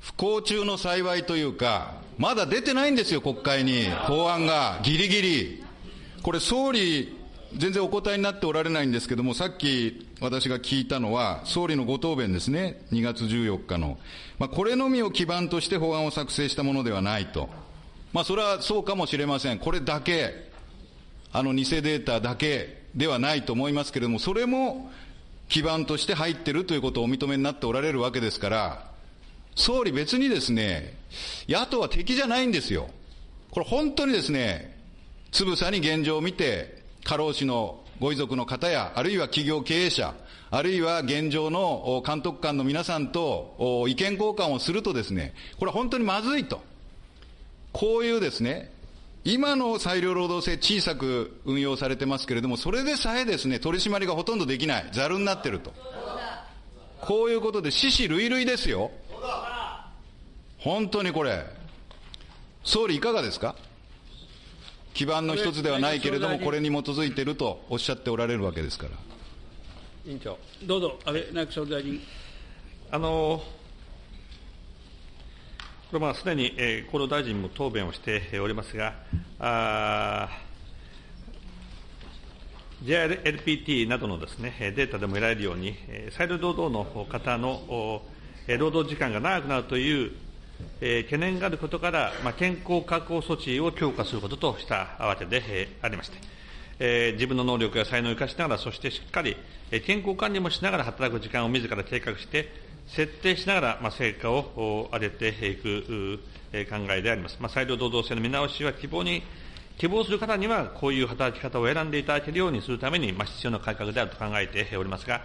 不幸中の幸いというか、まだ出てないんですよ、国会に。法案が。ギリギリ。これ総理全然お答えになっておられないんですけども、さっき私が聞いたのは、総理のご答弁ですね、2月14日の。まあ、これのみを基盤として法案を作成したものではないと。まあ、それはそうかもしれません。これだけ、あの偽データだけではないと思いますけれども、それも基盤として入ってるということをお認めになっておられるわけですから、総理別にですね、野党は敵じゃないんですよ。これ本当にですね、つぶさに現状を見て、過労死のご遺族の方や、あるいは企業経営者、あるいは現状の監督官の皆さんと意見交換をするとですね、これは本当にまずいと。こういうですね、今の裁量労働制小さく運用されてますけれども、それでさえですね、取り締まりがほとんどできない、ざるになってると。こういうことで、死死類類ですよ。本当にこれ。総理いかがですか？基盤の一つではないけれども、これに基づいているとおっしゃっておられるわけですから。委員長。どうぞ、安倍内閣総理大臣。あのこれまあすでに、えー、厚労大臣も答弁をしておりますが、JLPT などのです、ね、データでも得られるように、裁量労働の方の労働時間が長くなるというえー、懸念があることから、まあ、健康確保措置を強化することとしたわけで、えー、ありまして、えー、自分の能力や才能を生かしながら、そしてしっかり、えー、健康管理もしながら働く時間を自ら計画して、設定しながら、まあ、成果を上げていく、えー、考えであります。まあ、裁量労働制の見直しは希望に、希望する方には、こういう働き方を選んでいただけるようにするために、まあ、必要な改革であると考えておりますが、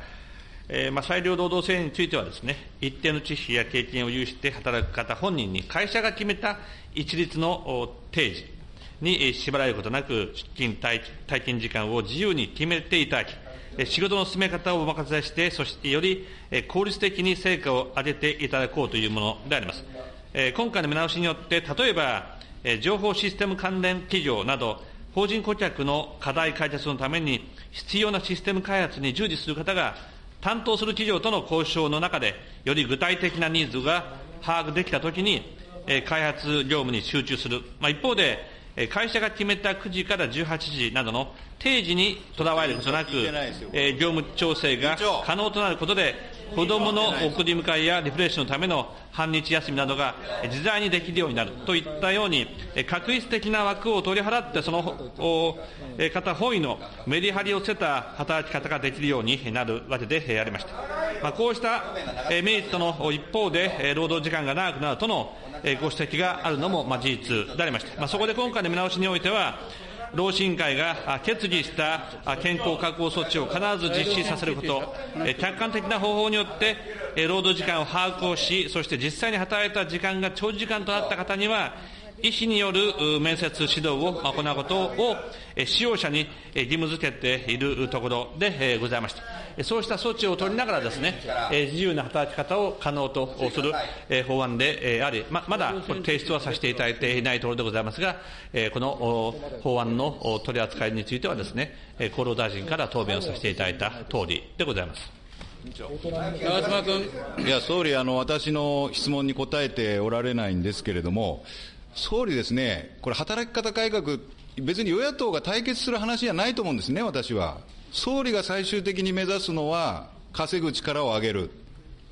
えーまあ、裁量労働制についてはですね、一定の知識や経験を有して働く方本人に会社が決めた一律の定時に縛られることなく、出勤体験時間を自由に決めていただき、仕事の進め方をお任せして、そしてより効率的に成果を上げていただこうというものであります。今回の見直しによって、例えば、情報システム関連企業など、法人顧客の課題解決のために必要なシステム開発に従事する方が担当する企業との交渉の中で、より具体的なニーズが把握できたときに、開発業務に集中する。まあ、一方で、会社が決めた9時から18時などの定時にとらわれることなく、業務調整が可能となることで、子どもの送り迎えやリフレッシュのための半日休みなどが自在にできるようになるといったように、確一的な枠を取り払って、その方本位のメリハリをつけた働き方ができるようになるわけでありました。まあ、こうしたメリットの一方で、労働時間が長くなるとのご指摘があるのも事実でありまして、まあ、そこで今回の見直しにおいては、労使委員会が決議した健康確保措置を必ず実施させること、客観的な方法によって、労働時間を把握をし、そして実際に働いた時間が長時間となった方には、医師による面接指導を行うことを使用者に義務付けているところでございました。そうした措置を取りながらですね、自由な働き方を可能とする法案であり、ままだ提出はさせていただいていないところでございますが、この法案の取り扱いについてはですね、厚労大臣から答弁をさせていただいたとおりでございます。長妻君。いや、総理、あの、私の質問に答えておられないんですけれども、総理ですね、これ、働き方改革、別に与野党が対決する話じゃないと思うんですね、私は。総理が最終的に目指すのは、稼ぐ力を上げる、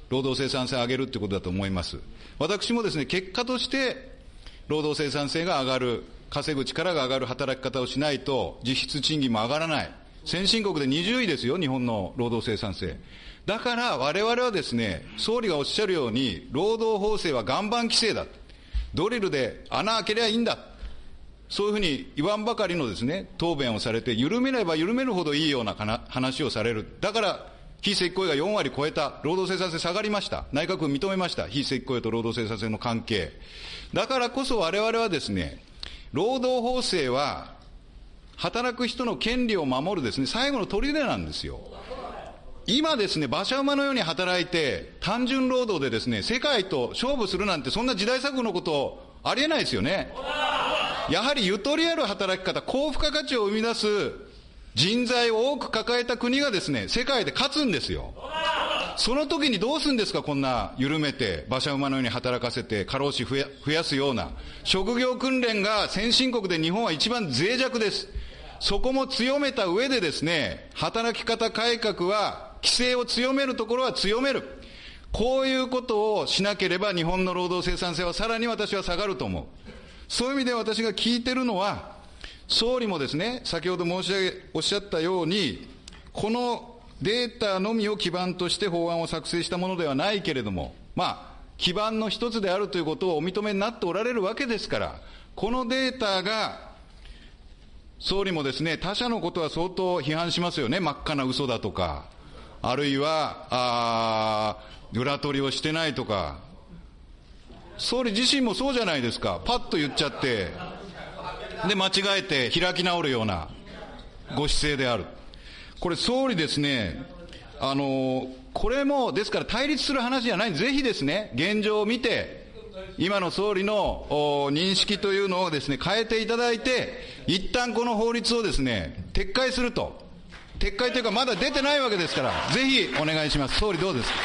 労働生産性を上げるということだと思います。私もですね、結果として、労働生産性が上がる、稼ぐ力が上がる働き方をしないと、実質賃金も上がらない。先進国で20位ですよ、日本の労働生産性。だから我々はですね、総理がおっしゃるように、労働法制は岩盤規制だ。ドリルで穴開けりゃいいんだ。そういうふうに言わんばかりのですね、答弁をされて、緩めれば緩めるほどいいような話をされる。だから、非正規雇用が4割超えた。労働生産性下がりました。内閣府認めました。非正規雇用と労働生産性の関係。だからこそ我々はですね、労働法制は、働く人の権利を守るですね、最後の砦なんですよ。今ですね、馬車馬のように働いて、単純労働でですね、世界と勝負するなんて、そんな時代錯誤のことありえないですよね。やはりゆとりある働き方、高付加価値を生み出す人材を多く抱えた国がですね、世界で勝つんですよ。その時にどうするんですか、こんな緩めて、馬車馬のように働かせて、過労死増やすような。職業訓練が先進国で日本は一番脆弱です。そこも強めた上でですね、働き方改革は、規制を強めるところは強める。こういうことをしなければ日本の労働生産性はさらに私は下がると思う。そういう意味で私が聞いてるのは、総理もですね、先ほど申し上げ、おっしゃったように、このデータのみを基盤として法案を作成したものではないけれども、まあ、基盤の一つであるということをお認めになっておられるわけですから、このデータが、総理もですね、他者のことは相当批判しますよね、真っ赤な嘘だとか、あるいは、あ裏取りをしてないとか、総理自身もそうじゃないですか、パッと言っちゃって、で、間違えて開き直るようなご姿勢である。これ、総理ですね、あの、これも、ですから対立する話じゃない、ぜひですね、現状を見て、今の総理の認識というのをですね、変えていただいて、一旦この法律をですね、撤回すると。撤回というか、まだ出てないわけですから、ぜひお願いします。総理どうですか？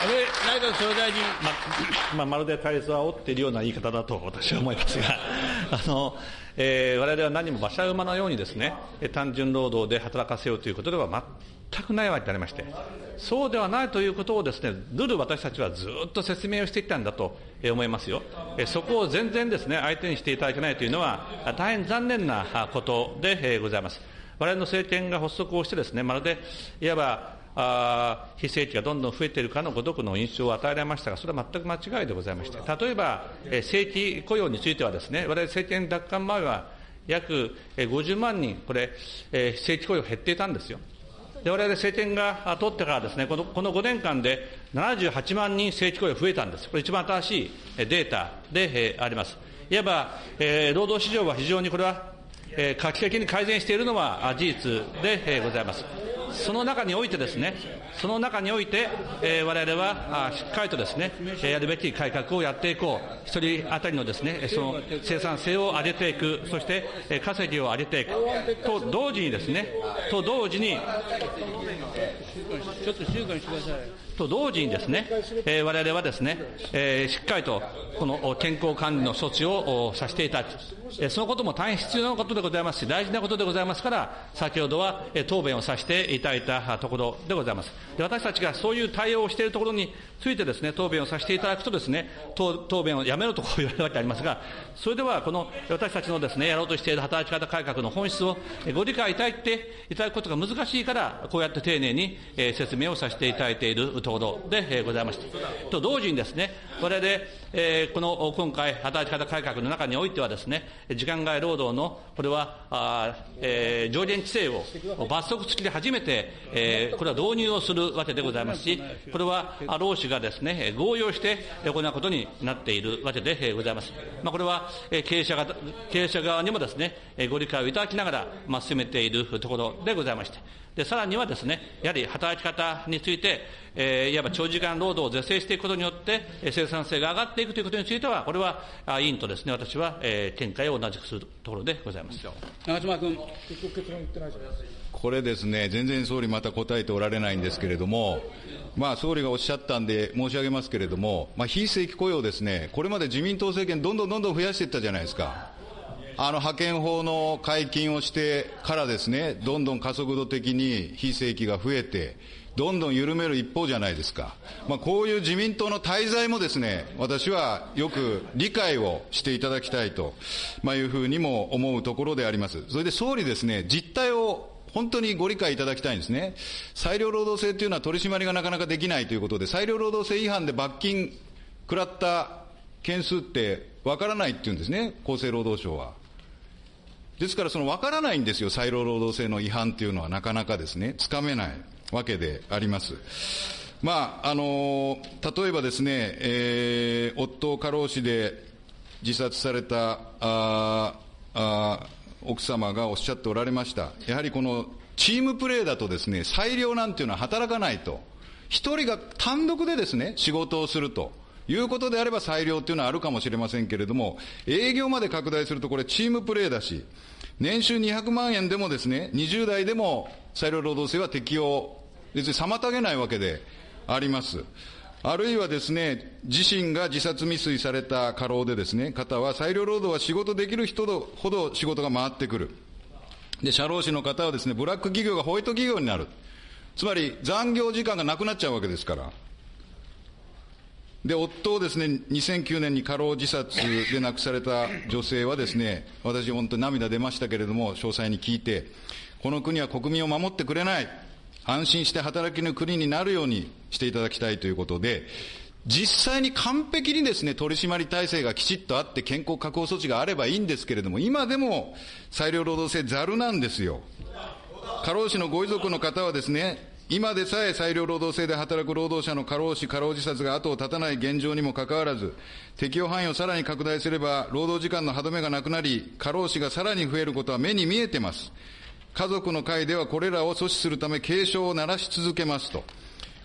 安倍内閣総理大臣、ままあ、まるで対立を煽っているような言い方だと私は思いますが、あのえー、我々は何も馬車馬のようにですね、単純労働で働かせようということでは全くないわけでありまして、そうではないということをですね、ずる私たちはずっと説明をしてきたんだと思いますよ。そこを全然ですね、相手にしていただけないというのは、大変残念なことでございます。我々の政権が発足をしてですね、まるで、いわばあ非正規がどんどん増えているかのごとくの印象を与えられましたが、それは全く間違いでございまして、例えば、え正規雇用についてはですね、我々政権奪還前は約50万人、これ、え正規雇用減っていたんですよ。で我々政権が取ってからですねこの、この5年間で78万人正規雇用増えたんです。これ一番新しいデータであります。いわば、え、労働市場は非常にこれは、えー、画期的に改善しているのは事実でございます。その中においてですね、その中において、えー、我々はあしっかりとですね、やるべき改革をやっていこう、一人当たりのですね、その生産性を上げていく、そして、え稼ぎを上げていく、と同時にですね、と同時に、ちょっと静かにしてください。と同時にですね、えー、我々はですね、えー、しっかりとこの健康管理の措置をさせていただく、えー、そのことも大変必要なことでございますし、大事なことでございますから、先ほどは、答弁をさせていただいたところでございます。で私たちがそういう対応をしているところについてですね、答弁をさせていただくとですね、答弁をやめろとこう言われるわけでありますが、それではこの私たちのですね、やろうとしている働き方改革の本質をご理解いただいていただくことが難しいから、こうやって丁寧に、説明をさせていただいているところでございました。と同時にですね、我々、えー、この今回、働き方改革の中においてはですね、時間外労働の、これは、あえー、上限規制を罰則付きで初めて、えー、これは導入をするわけでございますし、これは労使がですね、合意をして行うことになっているわけでございます。まあ、これは経営者が経営者側にもですね、ご理解をいただきながら、まあ、進めているところでございまして、でさらにはですね、やはり働き方について、えー、いわば長時間労働を是正していくことによって、生産性が上がっていくということについては、これは委員とですね、私は、えー、見解を同じくするところでございます長妻君。これですね、全然総理また答えておられないんですけれども、まあ、総理がおっしゃったんで申し上げますけれども、まあ、非正規雇用ですね、これまで自民党政権、どんどんどんどん増やしていったじゃないですか。あの派遣法の解禁をしてからですね、どんどん加速度的に非正規が増えて、どんどん緩める一方じゃないですか。まあ、こういう自民党の滞在もですね、私はよく理解をしていただきたいと、まあ、いうふうにも思うところであります。それで総理ですね、実態を本当にご理解いただきたいんですね。裁量労働制というのは取り締まりがなかなかできないということで、裁量労働制違反で罰金食らった件数ってわからないっていうんですね、厚生労働省は。ですから、その分からないんですよ、裁量労働制の違反というのはなかなかですね、つかめないわけであります。まあ、あの例えばですね、えー、夫を過労死で自殺されたああ奥様がおっしゃっておられました。やはりこのチームプレーだとですね、裁量なんていうのは働かないと。一人が単独でですね、仕事をすると。いうことであれば裁量っていうのはあるかもしれませんけれども、営業まで拡大するとこれチームプレーだし、年収200万円でもですね、20代でも裁量労働制は適用、別に妨げないわけであります。あるいはですね、自身が自殺未遂された過労でですね、方は裁量労働は仕事できる人ほど仕事が回ってくる。で、社労士の方はですね、ブラック企業がホワイト企業になる。つまり残業時間がなくなっちゃうわけですから。で、夫をですね、2009年に過労自殺で亡くされた女性はですね、私本当に涙出ましたけれども、詳細に聞いて、この国は国民を守ってくれない。安心して働きの国になるようにしていただきたいということで、実際に完璧にですね、取締り体制がきちっとあって健康確保措置があればいいんですけれども、今でも裁量労働制ざるなんですよ。過労死のご遺族の方はですね、今でさえ裁量労働制で働く労働者の過労死、過労自殺が後を絶たない現状にもかかわらず、適用範囲をさらに拡大すれば、労働時間の歯止めがなくなり、過労死がさらに増えることは目に見えてます。家族の会ではこれらを阻止するため警鐘を鳴らし続けますと。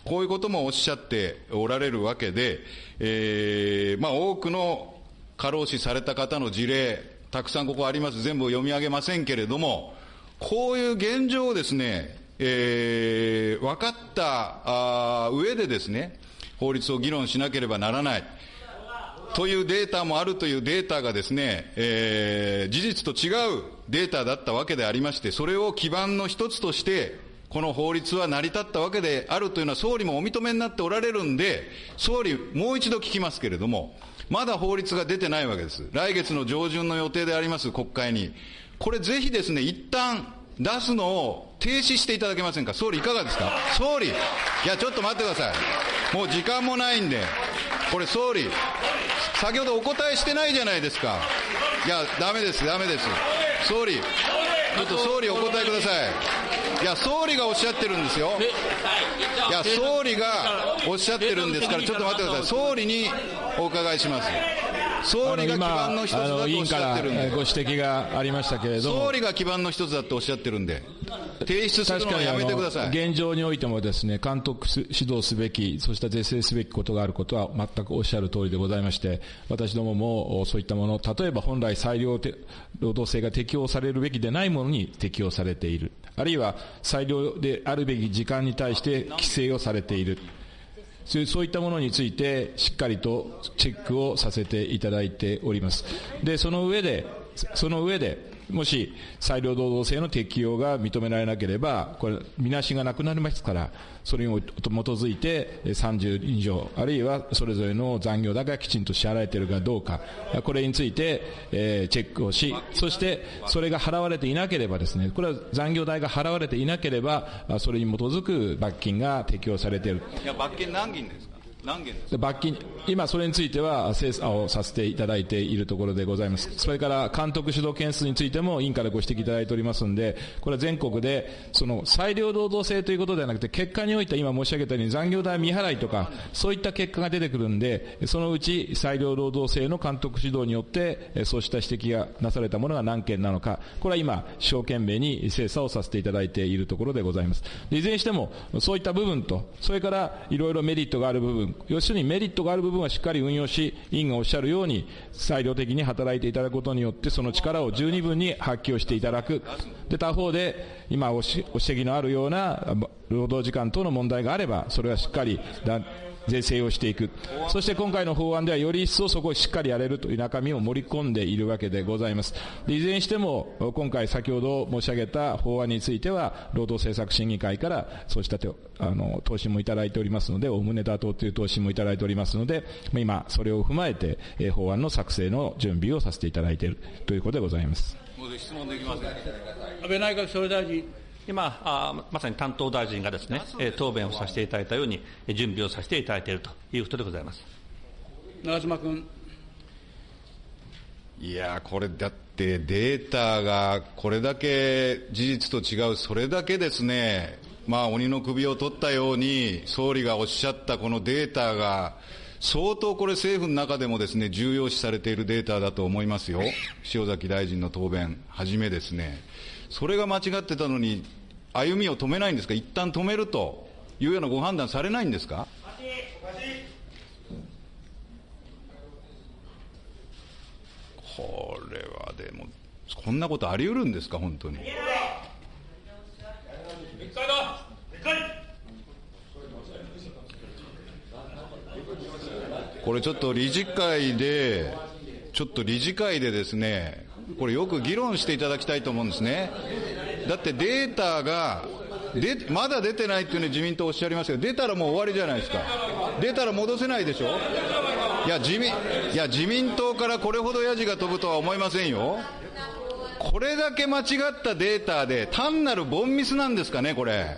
こういうこともおっしゃっておられるわけで、えー、まあ多くの過労死された方の事例、たくさんここあります。全部読み上げませんけれども、こういう現状をですね、えー、分かったあ上でですね、法律を議論しなければならない。というデータもあるというデータがですね、えー、事実と違うデータだったわけでありまして、それを基盤の一つとして、この法律は成り立ったわけであるというのは総理もお認めになっておられるんで、総理、もう一度聞きますけれども、まだ法律が出てないわけです。来月の上旬の予定であります、国会に。これぜひですね、一旦出すのを停止していただけませんか？総理いかがですか？総理いやちょっと待ってください。もう時間もないんでこれ総理先ほどお答えしてないじゃないですか。いやダメですダメです。総理ちょっと総理お答えください。いや総理がおっしゃってるんですよ。いや総理がおっしゃってるんですからちょっと待ってください。総理にお伺いします総理が基盤の一つだとおっしゃってるんで。ご指摘がありましたけれど総理が基盤の一つだとおっしゃってるんで。提出するのはやめてください。現状においてもですね監督指導すべきそして是正すべきことがあることは全くおっしゃる通りでございまして私どももそういったもの例えば本来裁量労働制が適用されるべきでないものに適用されている。あるいは裁量であるべき時間に対して規制をされているそういったものについてしっかりとチェックをさせていただいております。で、その上で、その上で、もし裁量労働制の適用が認められなければ、これ、みなしがなくなりますから、それに基づいて30以上、あるいはそれぞれの残業代がきちんと支払えているかどうか、これについて、えー、チェックをし、そしてそれが払われていなければですね、これは残業代が払われていなければ、それに基づく罰金が適用されている。いや、罰金何銀ですか？何件です罰金、今それについては精査をさせていただいているところでございます。それから監督主導件数についても委員からご指摘いただいておりますので、これは全国で、その裁量労働制ということではなくて、結果において今申し上げたように残業代未払いとか、そういった結果が出てくるんで、そのうち裁量労働制の監督指導によって、そうした指摘がなされたものが何件なのか、これは今、一生懸命に精査をさせていただいているところでございます。いずれにしても、そういった部分と、それからいろいろメリットがある部分、要するにメリットがある部分はしっかり運用し、委員がおっしゃるように、裁量的に働いていただくことによって、その力を十二分に発揮をしていただく。で、他方で、今お指摘のあるような労働時間等の問題があれば、それはしっかり税制をしていく。そして今回の法案ではより一層そこをしっかりやれるという中身を盛り込んでいるわけでございます。いずれにしても、今回先ほど申し上げた法案については、労働政策審議会からそうしたあの答申もいただいておりますので、おおむね妥当という答申もいただいておりますので、今、それを踏まえて、え法案の作成の準備をさせていただいているということでございます。質問できません。安倍内閣総理大臣。今あ、まさに担当大臣がですね、答弁をさせていただいたように、準備をさせていただいているということでございます長妻君。いやこれだってデータがこれだけ事実と違う、それだけですね、まあ、鬼の首を取ったように、総理がおっしゃったこのデータが、相当これ政府の中でもですね、重要視されているデータだと思いますよ。塩崎大臣の答弁はじめですね。それが間違ってたのに、歩みを止めないんですか、一旦止めるというようなご判断されないんですか？これはでも、こんなことあり得るんですか、本当に。これちょっと理事会で、ちょっと理事会でですね、これよく議論していただきたいと思うんですね。だってデータが、でまだ出てないっていうふうに自民党おっしゃいますけど、出たらもう終わりじゃないですか。出たら戻せないでしょ？いや、自民、いや、自民党からこれほどヤジが飛ぶとは思いませんよ。これだけ間違ったデータで、単なるボンミスなんですかね、これ。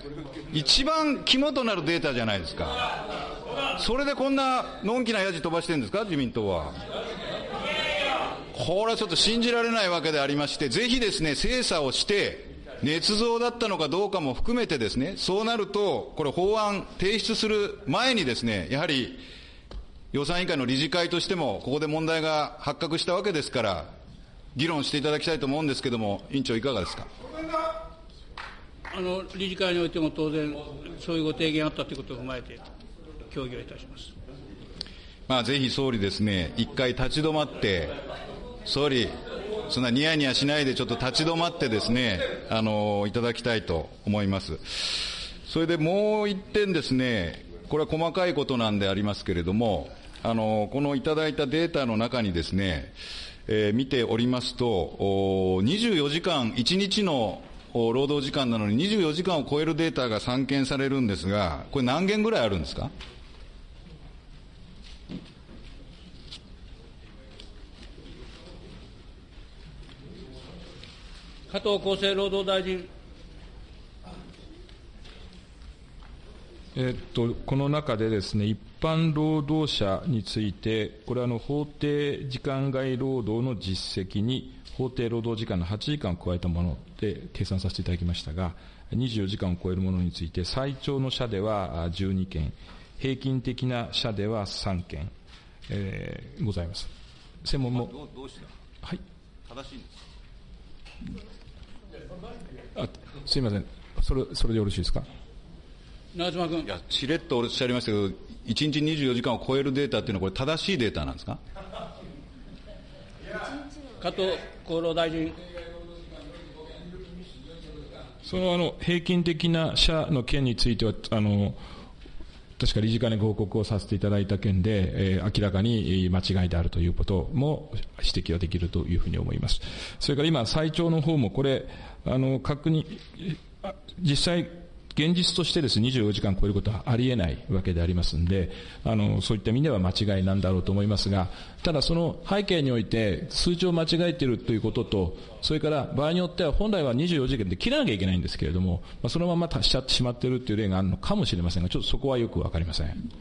一番肝となるデータじゃないですか。それでこんなのんきなやじ飛ばしてるんですか、自民党は。これはちょっと信じられないわけでありまして、ぜひですね、精査をして、捏造だったのかどうかも含めてですね、そうなると、これ法案提出する前にですね、やはり予算委員会の理事会としても、ここで問題が発覚したわけですから、議論していただきたいと思うんですけれども、委員長、いかがですか？あの理事会においても当然、そういうご提言あったということを踏まえて、協議をいたします。まあ、ぜひ総理ですね、一回立ち止まって、総理、そんなニヤニヤしないでちょっと立ち止まってですね、あの、いただきたいと思います。それでもう一点ですね、これは細かいことなんでありますけれども、あの、このいただいたデータの中にですね、えー、見ておりますと、24時間、1日の労働時間なのに24時間を超えるデータが散見されるんですが、これ何件ぐらいあるんですか？加藤厚生労働大臣。えっと、この中でですね、一般労働者について、これはあの法定時間外労働の実績に、法定労働時間の8時間を加えたもので計算させていただきましたが、24時間を超えるものについて、最長の社では12件、平均的な社では3件、えー、ございます。専門も。どうした？はい。正しいんですあすみません。それ、それでよろしいですか？長妻君。いや、しれっとおっしゃいましたけど、1日24時間を超えるデータっていうのは、これ、正しいデータなんですか？加藤厚労大臣。そのあの平均的な社の件については、あの確か理事会にご報告をさせていただいた件で、えー、明らかに間違いであるということも指摘はできるというふうに思います。それから今、最長の方もこれ、あの、確認、実際、現実としてですね、24時間超えることはありえないわけでありますんで、あの、そういった意味では間違いなんだろうと思いますが、ただその背景において数値を間違えているということと、それから場合によっては本来は24時間で切らなきゃいけないんですけれども、まあ、そのまましちゃってしまっているという例があるのかもしれませんが、ちょっとそこはよくわかりません。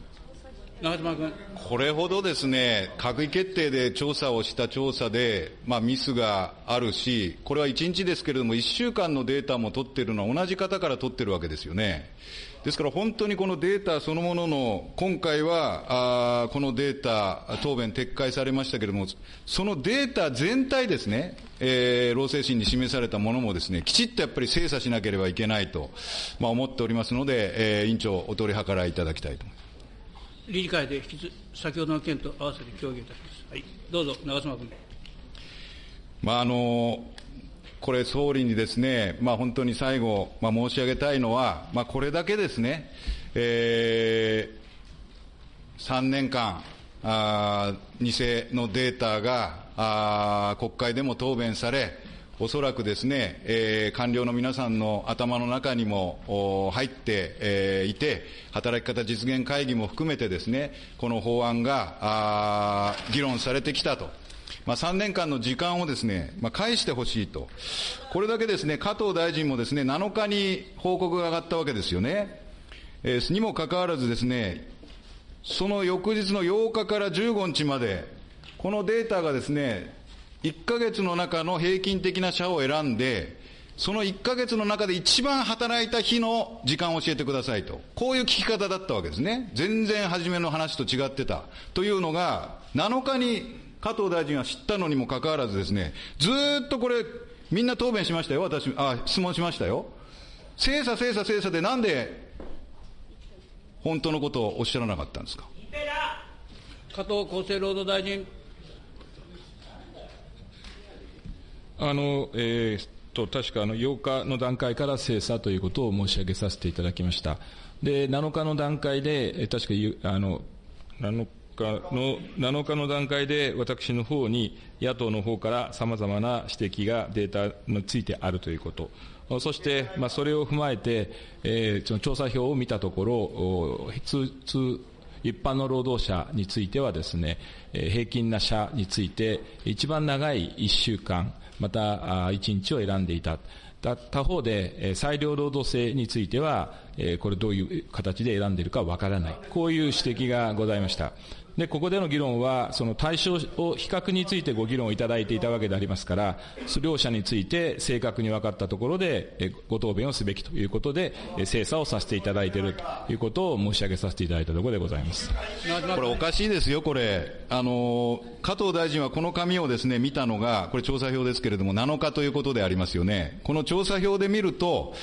長妻君。これほどですね、閣議決定で調査をした調査で、まあ、ミスがあるし、これは1日ですけれども、1週間のデータも取ってるのは同じ方から取ってるわけですよね。ですから本当にこのデータそのものの、今回はあこのデータ、答弁撤回されましたけれども、そのデータ全体ですね、えー、労政審に示されたものもですね、きちっとやっぱり精査しなければいけないと、まあ、思っておりますので、えー、委員長、お取り計らいいただきたいと思います。理事会で引き先ほどの件と合わせて協議いたします。はい、どうぞ、長妻君。まああのこれ、総理にですね、まあ、本当に最後、まあ、申し上げたいのは、まあ、これだけですね、えー、3年間、あ偽のデータがあ国会でも答弁され、おそらくですね、えー、官僚の皆さんの頭の中にも入って、えー、いて、働き方実現会議も含めてですね、この法案があ議論されてきたと。まあ、3年間の時間をですね、まあ、返してほしいと。これだけですね、加藤大臣もですね、7日に報告が上がったわけですよね。えー、にもかかわらずですね、その翌日の8日から15日まで、このデータがですね、1ヶ月の中の平均的な社を選んで、その1ヶ月の中で一番働いた日の時間を教えてくださいと。こういう聞き方だったわけですね。全然初めの話と違ってた。というのが、7日に加藤大臣は知ったのにもかかわらずですね、ずっとこれ、みんな答弁しましたよ、私、あ、質問しましたよ。精査精査精査でなんで、本当のことをおっしゃらなかったんですか？加藤厚生労働大臣。あの、えー、と、確かあの8日の段階から精査ということを申し上げさせていただきました。で、7日の段階で、え確かあの、7の7日の段階で、私の方に野党の方からさまざまな指摘がデータについてあるということ、そして、まあ、それを踏まえて、えー、その調査票を見たところ、通通一般の労働者についてはですね、平均な社について、一番長い1週間、また1日を選んでいた。他方で、裁量労働制については、これどういう形で選んでいるかわからない。こういう指摘がございました。で、ここでの議論は、その対象を、比較についてご議論をいただいていたわけでありますから、両者について正確に分かったところで、ご答弁をすべきということで、精査をさせていただいているということを申し上げさせていただいたところでございます。これおかしいですよ、これ。あの、加藤大臣はこの紙をですね、見たのが、これ調査票ですけれども、7日ということでありますよね。この調査票で見ると、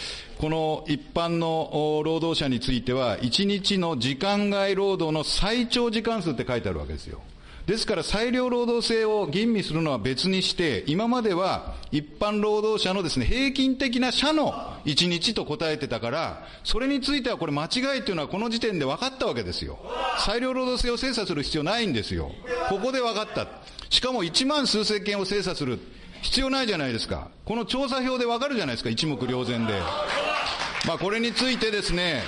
この一般の労働者については、1日の時間外労働の最長時間数って書いてあるわけですよ。ですから裁量労働制を吟味するのは別にして、今までは一般労働者のですね、平均的な社の1日と答えてたから、それについてはこれ間違いというのはこの時点で分かったわけですよ。裁量労働制を精査する必要ないんですよ。ここで分かった。しかも1万数千件を精査する。必要ないじゃないですか。この調査票で分かるじゃないですか、一目瞭然で。まあ、これについてですね、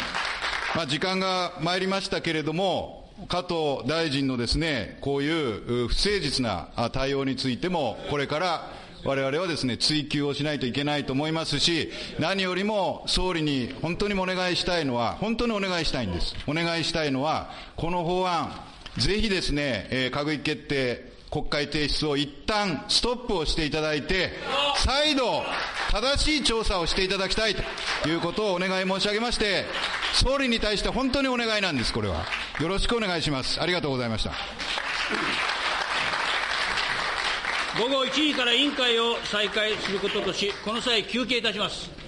まあ、時間が参りましたけれども、加藤大臣のですね、こういう不誠実な対応についても、これから我々はですね、追及をしないといけないと思いますし、何よりも総理に本当にお願いしたいのは、本当にお願いしたいんです。お願いしたいのは、この法案、ぜひですね、え、閣議決定、国会提出を一旦ストップをしていただいて、再度、正しい調査をしていただきたいということをお願い申し上げまして、総理に対して本当にお願いなんです、これは。よろしくお願いします。ありがとうございました。午後1時から委員会を再開することとし、この際休憩いたします。